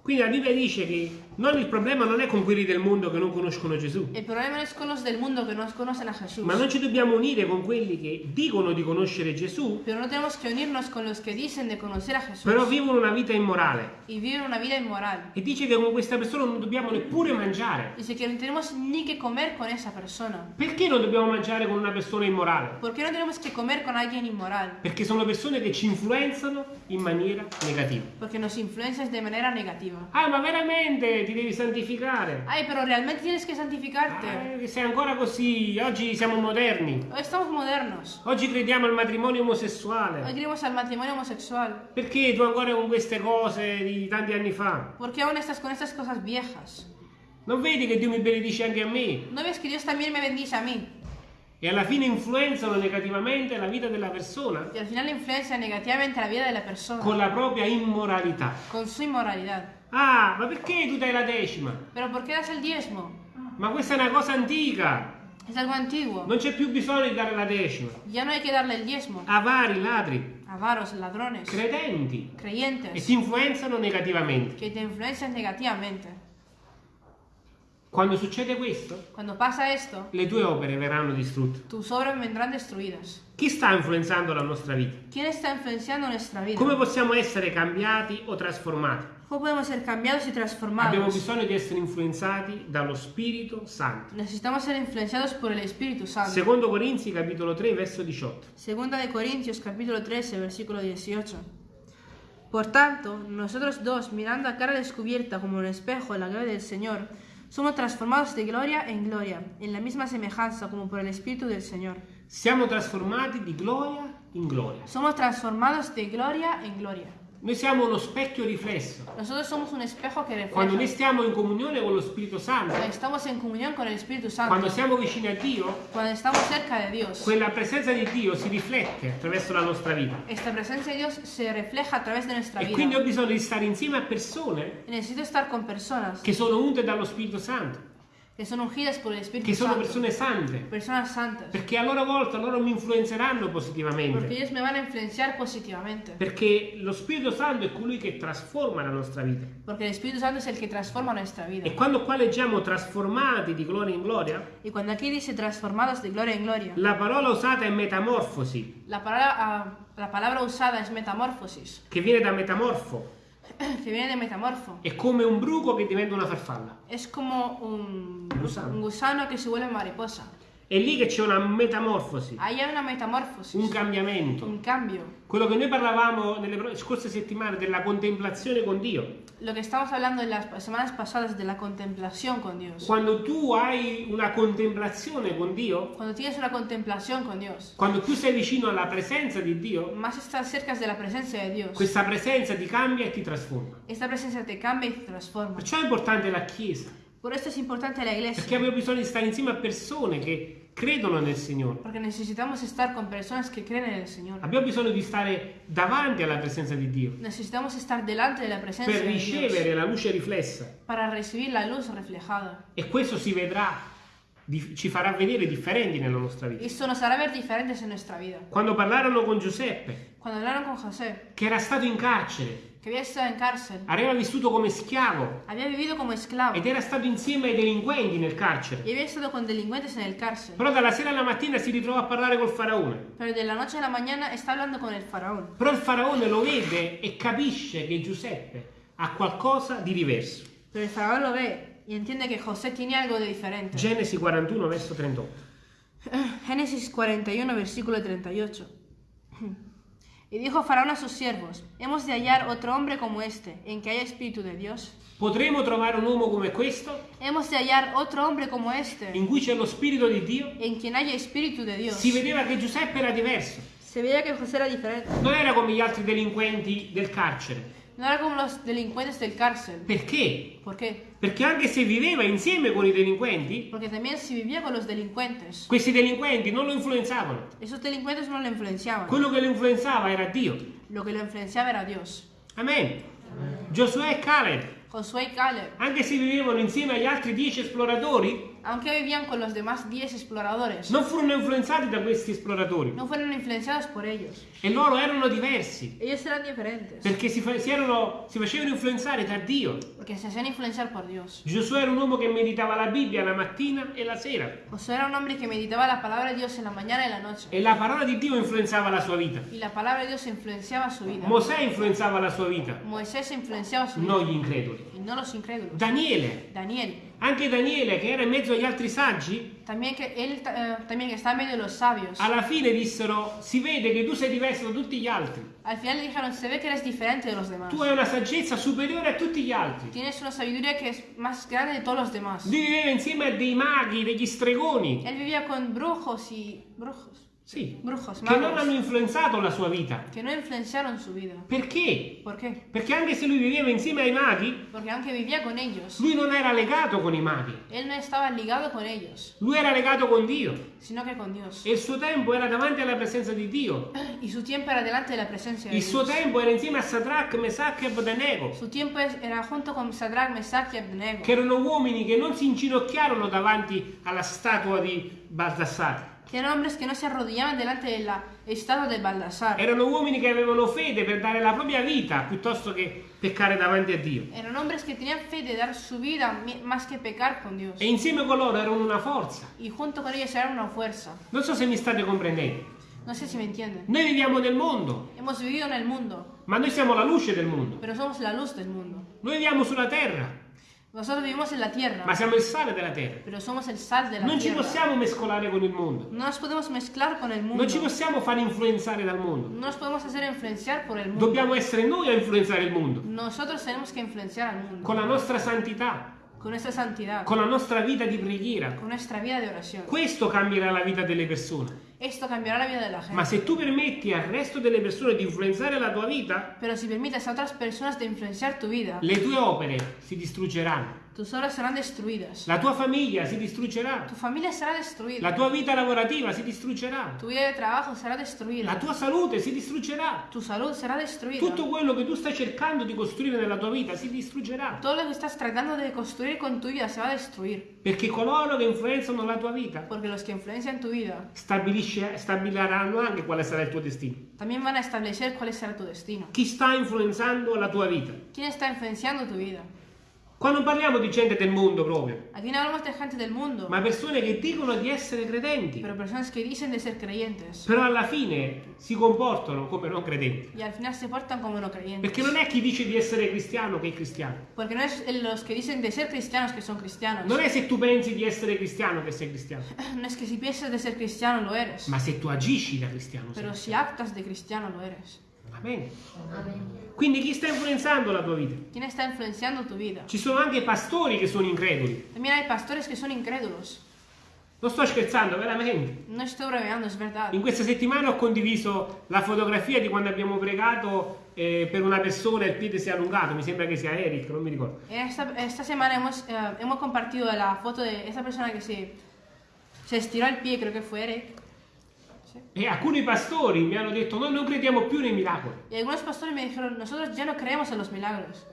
[SPEAKER 1] Quindi la Bibbia dice che non il problema non è con quelli del mondo che non conoscono Gesù,
[SPEAKER 2] El problema es con los del mundo que no conocen a Jesús.
[SPEAKER 1] ma noi ci dobbiamo unire con quelli che dicono di conoscere Gesù,
[SPEAKER 2] Pero no tenemos que unirnos con los que dicen de conocer a Jesús
[SPEAKER 1] però vivono una vita immorale.
[SPEAKER 2] y viven una vida inmoral.
[SPEAKER 1] E dice che con questa persona non dobbiamo neppure mangiare.
[SPEAKER 2] Dice que no tenemos ni que comer con esa persona.
[SPEAKER 1] Perché non dobbiamo mangiare con una persona immorale?
[SPEAKER 2] ¿Por qué no tenemos que comer con alguien inmoral?
[SPEAKER 1] Perché sono persone che ci influenzano in maniera negativa.
[SPEAKER 2] Porque nos influencias de manera negativa.
[SPEAKER 1] Ah, ma veramente ti devi santificare?
[SPEAKER 2] Ay, pero realmente tienes que santificarte.
[SPEAKER 1] Ah, che sei ancora così? Oggi siamo moderni.
[SPEAKER 2] Hoy estamos modernos.
[SPEAKER 1] Oggi crediamo al matrimonio omosessuale.
[SPEAKER 2] Hoy creemos al matrimonio homosexual.
[SPEAKER 1] Perché tu ancora con queste cose di tanti anni fa?
[SPEAKER 2] ¿Por qué aún estás con estas cosas viejas?
[SPEAKER 1] Non vedi che Dio mi benedice anche a me?
[SPEAKER 2] ¿No ves que Dios también me bendice a mí?
[SPEAKER 1] E alla fine influenzano negativamente la vita della persona
[SPEAKER 2] Y al final influencia negativamente la vida de la persona
[SPEAKER 1] con la propria immoralità.
[SPEAKER 2] con su inmoralidad.
[SPEAKER 1] Ah, ma perché tu dai la decima?
[SPEAKER 2] ¿Pero por qué das el diezmo?
[SPEAKER 1] Ma questa è una cosa antica.
[SPEAKER 2] Es algo antiguo.
[SPEAKER 1] Non c'è più bisogno di dare la decima.
[SPEAKER 2] Ya no hay que darle el diezmo.
[SPEAKER 1] Avari, ladri,
[SPEAKER 2] Avaros, ladrones,
[SPEAKER 1] credenti e
[SPEAKER 2] creyentes
[SPEAKER 1] ti influenzano negativamente.
[SPEAKER 2] que te influencian negativamente.
[SPEAKER 1] Quando succede questo,
[SPEAKER 2] Cuando pasa esto,
[SPEAKER 1] le tue opere verranno distrutte.
[SPEAKER 2] tus obras vendrán destruidas.
[SPEAKER 1] Chi sta influenzando la nostra vita? Come possiamo essere cambiati o trasformati?
[SPEAKER 2] ¿Cómo podemos ser cambiados y
[SPEAKER 1] Abbiamo
[SPEAKER 2] transformados?
[SPEAKER 1] bisogno di essere influenzati dallo Spirito Santo.
[SPEAKER 2] Necesitamos ser influenciados por el Espíritu Santo.
[SPEAKER 1] Secondo Corinzi capitolo 3 verso 18.
[SPEAKER 2] Segunda de Corintios capítulo 13 versículo 18. Por tanto, nosotros dos, mirando a cara descubierta como un espejo la gloria del Señor, somos transformados de gloria en gloria, en la misma semejanza como por el Espíritu del Señor.
[SPEAKER 1] Siamo trasformati di gloria in gloria.
[SPEAKER 2] Somos transformados de gloria en gloria.
[SPEAKER 1] Noi siamo uno specchio riflesso.
[SPEAKER 2] Nosotros somos un espejo que
[SPEAKER 1] Quando noi
[SPEAKER 2] refleja.
[SPEAKER 1] stiamo in comunione con lo Spirito Santo,
[SPEAKER 2] Santo,
[SPEAKER 1] quando siamo vicini a Dio,
[SPEAKER 2] cuando estamos cerca de Dios,
[SPEAKER 1] quella presenza di Dio si riflette attraverso la nostra vita.
[SPEAKER 2] esta presencia de Dios se refleja a través de nuestra
[SPEAKER 1] E quindi ho
[SPEAKER 2] vida.
[SPEAKER 1] bisogno di stare insieme a persone
[SPEAKER 2] Necesito estar con personas
[SPEAKER 1] che sono unte dallo Spirito Santo,
[SPEAKER 2] que son ungidas por el Espíritu
[SPEAKER 1] che sono
[SPEAKER 2] Santo,
[SPEAKER 1] persone sante,
[SPEAKER 2] personas santas.
[SPEAKER 1] perché a loro volta loro mi influenzeranno
[SPEAKER 2] Porque
[SPEAKER 1] positivamente.
[SPEAKER 2] ellos me van a influenciar positivamente.
[SPEAKER 1] Perché lo Spirito Santo è colui che trasforma la nostra vita.
[SPEAKER 2] Porque el Espíritu Santo es el que transforma nuestra vida.
[SPEAKER 1] E quando qua leggiamo trasformati di gloria in gloria,
[SPEAKER 2] Y cuando aquí dice transformados de gloria en gloria,
[SPEAKER 1] la parola usata è metamorfosi,
[SPEAKER 2] la palabra, ah, la palabra usada es metamorfosis,
[SPEAKER 1] che viene da metamorfo.
[SPEAKER 2] Que viene de metamorfo.
[SPEAKER 1] È come un bruco che diventa una farfalla.
[SPEAKER 2] Es como un,
[SPEAKER 1] Gusano.
[SPEAKER 2] un gusano que se vuelve mariposa.
[SPEAKER 1] È lì che c'è una metamorfosi,
[SPEAKER 2] Ahí hay una metamorfosis,
[SPEAKER 1] un cambiamento.
[SPEAKER 2] un cambio.
[SPEAKER 1] Quello che noi parlavamo nelle scorse settimane della contemplazione con Dio.
[SPEAKER 2] Lo que estamos hablando en las semanas pasadas de la contemplación con Dios.
[SPEAKER 1] Quando tu hai una contemplazione con Dio,
[SPEAKER 2] Cuando tienes una contemplación con Dios,
[SPEAKER 1] quando più sei vicino alla presenza di Dio,
[SPEAKER 2] más estás cerca de la presencia de Dios.
[SPEAKER 1] questa presenza ti cambia e ti trasforma.
[SPEAKER 2] Esta presencia te cambia y te transforma.
[SPEAKER 1] Perciò è importante la Chiesa,
[SPEAKER 2] Por esto es importante la iglesia.
[SPEAKER 1] perché abbiamo bisogno di stare insieme a persone che credono nel Signore.
[SPEAKER 2] Porque necesitamos estar con personas que creen en el Señor.
[SPEAKER 1] Abbiamo bisogno di stare davanti alla presenza di Dio
[SPEAKER 2] Necesitamos estar delante de la presencia
[SPEAKER 1] per
[SPEAKER 2] de Dios
[SPEAKER 1] ricevere la luce riflessa
[SPEAKER 2] para recibir la luz reflejada.
[SPEAKER 1] e questo si vedrà, ci farà vedere differenti nella nostra vita.
[SPEAKER 2] Esto nos hará ver diferentes en nuestra vida.
[SPEAKER 1] Quando parlarono con Giuseppe,
[SPEAKER 2] con José,
[SPEAKER 1] che era stato in carcere,
[SPEAKER 2] que había estado en cárcel,
[SPEAKER 1] aveva vissuto come schiavo
[SPEAKER 2] había vivido como esclavo
[SPEAKER 1] ed era stato insieme ai delinquenti nel carcere.
[SPEAKER 2] y había estado con delincuentes en el cárcel.
[SPEAKER 1] Però dalla sera alla mattina si ritrovò a parlare col faraone.
[SPEAKER 2] Pero de la noche a la mañana está hablando con el faraón.
[SPEAKER 1] Però il faraone lo vede e capisce che Giuseppe ha qualcosa di diverso.
[SPEAKER 2] Pero el faraón lo ve y entiende que José tiene algo de diferente.
[SPEAKER 1] Genesi 41 verso 38.
[SPEAKER 2] Génesis 41, versículo 38. Y dijo Faraón a sus siervos, hemos de hallar otro hombre como este, en que haya espíritu de Dios.
[SPEAKER 1] Potremo trovare un uomo come questo,
[SPEAKER 2] Hemos de hallar otro hombre como este,
[SPEAKER 1] in cui c'è lo spirito di Dio?
[SPEAKER 2] en quien haya espíritu de Dios.
[SPEAKER 1] Si vedeva che Giuseppe era diverso.
[SPEAKER 2] Se veía que José era diferente.
[SPEAKER 1] Non era come gli altri delinquenti del carcere.
[SPEAKER 2] No era como los delincuentes del cárcel.
[SPEAKER 1] Perché?
[SPEAKER 2] ¿Por qué?
[SPEAKER 1] Perché anche se viveva insieme con i delinquenti,
[SPEAKER 2] Porque también si vivía con los delincuentes,
[SPEAKER 1] questi delinquenti non lo influenzavano.
[SPEAKER 2] esos delincuentes no lo influenciaban.
[SPEAKER 1] Quello che lo influenzava era Dio.
[SPEAKER 2] Lo que lo influenciaba era Dios.
[SPEAKER 1] Amen. Giosuè e Caleb,
[SPEAKER 2] Josué y Caleb,
[SPEAKER 1] anche se vivevano insieme agli altri dieci esploratori,
[SPEAKER 2] aunque vivían con los demás 10 exploradores,
[SPEAKER 1] non furono influenzati da questi esploratori
[SPEAKER 2] no fueron influenciados por ellos.
[SPEAKER 1] e loro erano diversi
[SPEAKER 2] Ellos eran diferentes,
[SPEAKER 1] perché si, fa- si erano- si facevano influenzare da Dio.
[SPEAKER 2] porque se hacían influenciar por Dios.
[SPEAKER 1] Giosuè era un uomo che meditava la Bibbia la mattina e la sera
[SPEAKER 2] Josué era un hombre que meditaba la palabra de Dios en la mañana y la noche.
[SPEAKER 1] e la parola di Dio influenzava la sua vita.
[SPEAKER 2] Y la palabra de Dios influenciaba su vida.
[SPEAKER 1] Mosè influenzava la sua vita,
[SPEAKER 2] Moisés influenciaba su vida.
[SPEAKER 1] non gli increduli.
[SPEAKER 2] No los incrédulos.
[SPEAKER 1] Daniele,
[SPEAKER 2] Daniel,
[SPEAKER 1] anche Daniele che era in mezzo agli altri saggi,
[SPEAKER 2] también que él eh, también que está en medio de los sabios.
[SPEAKER 1] alla fine dissero si vede che tu sei diverso da tutti gli altri.
[SPEAKER 2] Al final le dijeron, se ve que eres diferente de los demás.
[SPEAKER 1] Tu hai una saggezza superiore a tutti gli altri.
[SPEAKER 2] Tienes una sabiduría que es más grande de todos los demás.
[SPEAKER 1] Lui viveva insieme a dei maghi, degli stregoni,
[SPEAKER 2] Él vivía con brujos y brujos,
[SPEAKER 1] sì,
[SPEAKER 2] brujos,
[SPEAKER 1] che non
[SPEAKER 2] magos,
[SPEAKER 1] hanno influenzato la sua vita.
[SPEAKER 2] que no influenciaron su vida.
[SPEAKER 1] Perché?
[SPEAKER 2] ¿Por qué?
[SPEAKER 1] Perché anche se lui viveva insieme ai maghi,
[SPEAKER 2] Porque aunque vivía con ellos,
[SPEAKER 1] lui non era legato con i maghi,
[SPEAKER 2] él no estaba ligado con ellos,
[SPEAKER 1] lui era legato con Dio
[SPEAKER 2] sino que con Dios.
[SPEAKER 1] e il suo tempo era davanti alla presenza di Dio.
[SPEAKER 2] Y su tiempo era delante de la presencia de
[SPEAKER 1] Il suo tempo era insieme a Sadrach, Mesach e Abednego,
[SPEAKER 2] Su tiempo es- era junto con Sadrach, Mesach y Abednego,
[SPEAKER 1] che erano uomini che non si inginocchiarono davanti alla statua di Baldassare.
[SPEAKER 2] Que eran hombres que no se arrodillaban delante de la estatua de Baldassar.
[SPEAKER 1] Erano uomini che avevano fede per dare la propria vita piuttosto che peccare davanti a Dio.
[SPEAKER 2] Eran hombres que tenían fe de dar su vida más que pecar con Dios.
[SPEAKER 1] E insieme con loro erano una forza.
[SPEAKER 2] Y junto con ellos eran una fuerza.
[SPEAKER 1] Non so se mi state comprendendo.
[SPEAKER 2] No sé si me entienden.
[SPEAKER 1] Noi viviamo nel mondo,
[SPEAKER 2] Hemos vivido en el mundo,
[SPEAKER 1] ma noi siamo la luce del mondo.
[SPEAKER 2] pero somos la luz del mundo.
[SPEAKER 1] Noi viviamo sulla terra,
[SPEAKER 2] Nosotros vivimos en la tierra,
[SPEAKER 1] ma siamo il sale della terra.
[SPEAKER 2] pero somos el sal de la
[SPEAKER 1] Non ci
[SPEAKER 2] tierra.
[SPEAKER 1] possiamo mescolare con il mondo.
[SPEAKER 2] No nos podemos mezclar con el mundo.
[SPEAKER 1] Non ci possiamo far influenzare dal mondo.
[SPEAKER 2] No nos podemos hacer influenciar por el mundo.
[SPEAKER 1] Dobbiamo essere noi a influenzare il mondo.
[SPEAKER 2] Nosotros tenemos que influenciar al mundo
[SPEAKER 1] Con la nostra santità,
[SPEAKER 2] con santidad,
[SPEAKER 1] con la nostra vita di preghiera.
[SPEAKER 2] con nuestra vida de oración.
[SPEAKER 1] Questo cambierà la vita delle persone.
[SPEAKER 2] Esto cambiará la vida de la
[SPEAKER 1] Ma
[SPEAKER 2] gente.
[SPEAKER 1] se tu permetti al resto delle persone di influenzare la tua vita,
[SPEAKER 2] Pero si permites a otras personas de influenciar tu vida,
[SPEAKER 1] le tue opere si distruggeranno.
[SPEAKER 2] Tus obras serán destruidas.
[SPEAKER 1] La tua famiglia si distruggerà.
[SPEAKER 2] Tu familia será destruida.
[SPEAKER 1] La tua vita lavorativa si distruggerà.
[SPEAKER 2] Tu vida de trabajo será
[SPEAKER 1] La
[SPEAKER 2] destruida.
[SPEAKER 1] tua salute si distruggerà.
[SPEAKER 2] Tu salud será destruida.
[SPEAKER 1] Tutto quello che tu stai cercando di costruire nella tua vita si distruggerà.
[SPEAKER 2] Todo lo que estás tratando de construir con tu vida se va a destruir.
[SPEAKER 1] Perché coloro che influenzano la tua vita
[SPEAKER 2] Porque los que influencian tu vida
[SPEAKER 1] stabiliranno anche quale sarà il tuo destino.
[SPEAKER 2] también van a establecer cuál será tu destino.
[SPEAKER 1] Chi sta influenzando la tua vita?
[SPEAKER 2] ¿Quién está influenciando tu vida?
[SPEAKER 1] Qua non parliamo di gente del mondo proprio,
[SPEAKER 2] Aquí no hablamos de gente del mundo,
[SPEAKER 1] ma persone che dicono di essere credenti,
[SPEAKER 2] pero personas que dicen de ser creyentes
[SPEAKER 1] però alla fine si comportano come non credenti.
[SPEAKER 2] y al final se portan como no creyentes.
[SPEAKER 1] Perché non è chi dice di essere cristiano che è cristiano.
[SPEAKER 2] Porque no es los que dicen de ser cristianos que son cristianos.
[SPEAKER 1] Non è se tu pensi di essere cristiano che sei cristiano,
[SPEAKER 2] No es que si piensas de ser cristiano lo eres,
[SPEAKER 1] ma se tu agisci da cristiano.
[SPEAKER 2] pero si actas de cristiano lo eres.
[SPEAKER 1] Amen. Quindi chi sta influenzando la tua vita?
[SPEAKER 2] ¿Quién está influenciando tu vida?
[SPEAKER 1] Ci sono anche pastori che sono increduli.
[SPEAKER 2] También hay pastores que son incrédulos.
[SPEAKER 1] Non sto scherzando, veramente.
[SPEAKER 2] No estoy bromeando, es verdad.
[SPEAKER 1] In questa settimana ho condiviso la fotografia di quando abbiamo pregato eh, per una persona e il piede si è allungato. Mi sembra che sia Eric, non mi ricordo.
[SPEAKER 2] Esta, esta semana hemos, eh, hemos compartido la foto de esa persona que se, se estiró el pie, creo que fue Eric. Sí.
[SPEAKER 1] E alcuni pastori mi hanno detto: Noi non crediamo più nei miracoli.
[SPEAKER 2] Y algunos pastores me dijeron, nosotros ya no creemos en los milagros.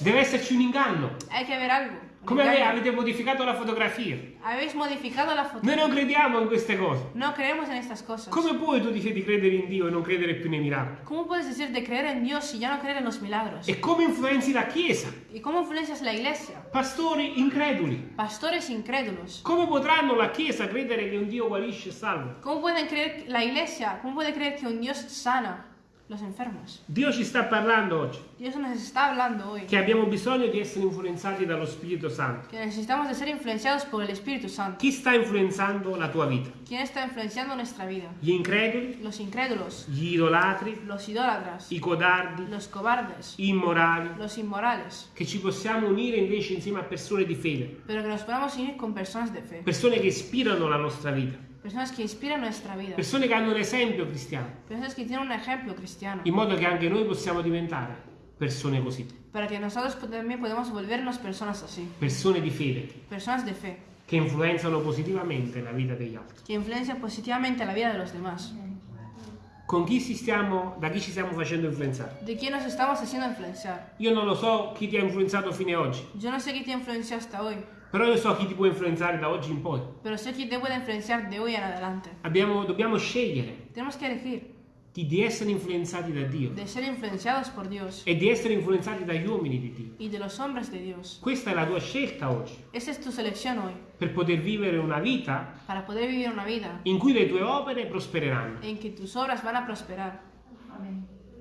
[SPEAKER 1] Deve esserci un inganno.
[SPEAKER 2] Hay que ver algo.
[SPEAKER 1] Come ave- avete modificato la fotografia?
[SPEAKER 2] Habéis modificado la foto.
[SPEAKER 1] Noi non crediamo in queste cose.
[SPEAKER 2] No creemos en estas cosas.
[SPEAKER 1] Come puoi tu dici di credere in Dio e non credere più nei miracoli?
[SPEAKER 2] ¿Cómo puedes decir de creer en Dios si ya no creer en los milagros?
[SPEAKER 1] E come influenzi la Chiesa?
[SPEAKER 2] ¿Y cómo influencias la iglesia?
[SPEAKER 1] Pastori increduli.
[SPEAKER 2] Pastores incrédulos.
[SPEAKER 1] Come potranno la Chiesa credere che un Dio guarisce e salva?
[SPEAKER 2] ¿Cómo pueden creer la iglesia? ¿Cómo puede creer que un Dios sana los enfermos?
[SPEAKER 1] Dio ci sta parlando oggi.
[SPEAKER 2] Dios nos está hablando hoy.
[SPEAKER 1] Che abbiamo bisogno di essere influenzati dallo Spirito Santo.
[SPEAKER 2] que necesitamos de ser influenciados por el Espíritu Santo.
[SPEAKER 1] Chi sta influenzando la tua vita?
[SPEAKER 2] ¿Quién está influenciando nuestra vida?
[SPEAKER 1] Gli increduli,
[SPEAKER 2] Los incrédulos,
[SPEAKER 1] gli idolatri,
[SPEAKER 2] los idólatras,
[SPEAKER 1] i codardi,
[SPEAKER 2] los cobardes,
[SPEAKER 1] i immorali,
[SPEAKER 2] los inmorales,
[SPEAKER 1] che ci possiamo unire invece insieme a persone di fede,
[SPEAKER 2] pero que nos podamos unir con personas de fe,
[SPEAKER 1] persone che ispirano la nostra vita,
[SPEAKER 2] personas que inspiran nuestra vida,
[SPEAKER 1] persone che hanno un esempio cristiano,
[SPEAKER 2] personas que tienen un ejemplo cristiano,
[SPEAKER 1] in modo che anche noi possiamo diventare persone così,
[SPEAKER 2] para que nosotros también podamos volvernos personas así,
[SPEAKER 1] persone di fede,
[SPEAKER 2] personas de fe,
[SPEAKER 1] che influenzano positivamente la vita degli altri.
[SPEAKER 2] que influencian positivamente la vida de los demás.
[SPEAKER 1] con chi si stiamo, da chi ci stiamo facendo influenzare.
[SPEAKER 2] ¿De quién nos estamos haciendo influenciar?
[SPEAKER 1] Io non lo so chi ti ha influenzato fino ad oggi,
[SPEAKER 2] Yo no sé quién te influenció hasta hoy,
[SPEAKER 1] però io so chi ti può influenzare da oggi in poi.
[SPEAKER 2] pero sé quién te puede influenciar de hoy en adelante.
[SPEAKER 1] Abbiamo- dobbiamo scegliere
[SPEAKER 2] Tenemos que elegir
[SPEAKER 1] di, di essere influenzati da Dio
[SPEAKER 2] de ser influenciados por Dios
[SPEAKER 1] e di essere influenzati dagli uomini di Dio.
[SPEAKER 2] y de los hombres de Dios.
[SPEAKER 1] Questa è la tua scelta oggi,
[SPEAKER 2] Esa es tu selección hoy,
[SPEAKER 1] per poter vivere una vita
[SPEAKER 2] para poder vivir una vida
[SPEAKER 1] in cui le tue opere prospereranno.
[SPEAKER 2] en que tus obras van a prosperar.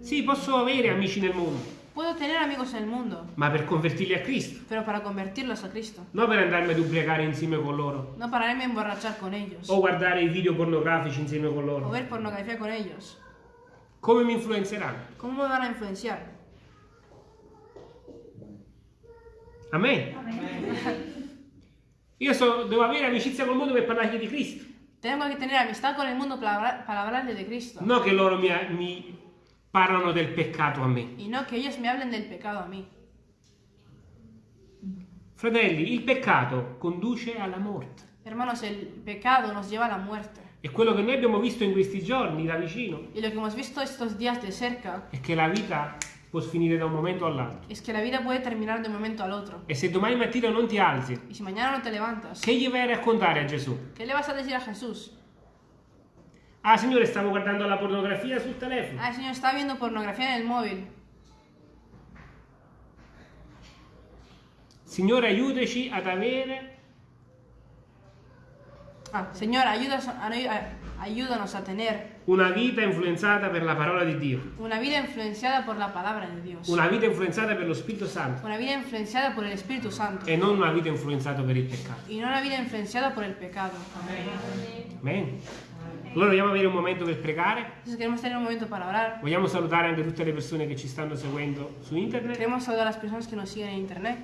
[SPEAKER 1] Sì, posso avere amici nel mondo,
[SPEAKER 2] Puedo tener amigos en el mundo,
[SPEAKER 1] ma per convertirli a Cristo,
[SPEAKER 2] pero para convertirlos a Cristo.
[SPEAKER 1] non per andarmi ad ubriacare insieme con loro
[SPEAKER 2] No para irme a emborrachar con ellos
[SPEAKER 1] o guardare i video pornografici insieme con
[SPEAKER 2] o
[SPEAKER 1] loro.
[SPEAKER 2] ver pornografía con ellos.
[SPEAKER 1] Come mi influenzeranno?
[SPEAKER 2] ¿Cómo me van a influenciar?
[SPEAKER 1] Amen. Io so- devo avere amicizia col mondo per parlargli di Cristo.
[SPEAKER 2] Tengo que tener amistad con para, hablar- para hablarle de Cristo.
[SPEAKER 1] No che loro mi, mi parlano del peccato a me.
[SPEAKER 2] Y no que ellos me hablen del pecado a mí.
[SPEAKER 1] Fratelli, il peccato conduce alla morte.
[SPEAKER 2] Hermanos, el pecado nos lleva a la muerte.
[SPEAKER 1] E quello che noi abbiamo visto in questi giorni da vicino
[SPEAKER 2] Y lo que hemos visto estos días de cerca
[SPEAKER 1] è che la vita può finire da un momento all'altro.
[SPEAKER 2] es que la vida puede terminar de un momento al otro.
[SPEAKER 1] E se domani mattina non ti alzi,
[SPEAKER 2] Y si mañana no te levantas,
[SPEAKER 1] che gli vai a raccontare a Gesù?
[SPEAKER 2] ¿qué le vas a decir a Jesús?
[SPEAKER 1] Ah, Signore, stavo guardando la pornografia sul telefono.
[SPEAKER 2] Ah, Señor está viendo pornografía en el móvil.
[SPEAKER 1] Signore, aiutaci ad avere
[SPEAKER 2] Ah, Señor, ayúdanos a, tener
[SPEAKER 1] una vita influenzata per la parola di Dio,
[SPEAKER 2] una vida influenciada por la palabra de Dios.
[SPEAKER 1] una vita influenzata per lo Spirito Santo
[SPEAKER 2] Una vida influenciada por el Espíritu Santo.
[SPEAKER 1] e non una vita influenzata per il peccato.
[SPEAKER 2] Y no una vida influenciada por el pecado.
[SPEAKER 1] Amen. Allora vogliamo avere un momento per pregare.
[SPEAKER 2] Queremos tener un momento para orar.
[SPEAKER 1] Vogliamo salutare anche tutte le persone che ci stanno seguendo su internet.
[SPEAKER 2] Queremos saludar a las personas que nos siguen en internet.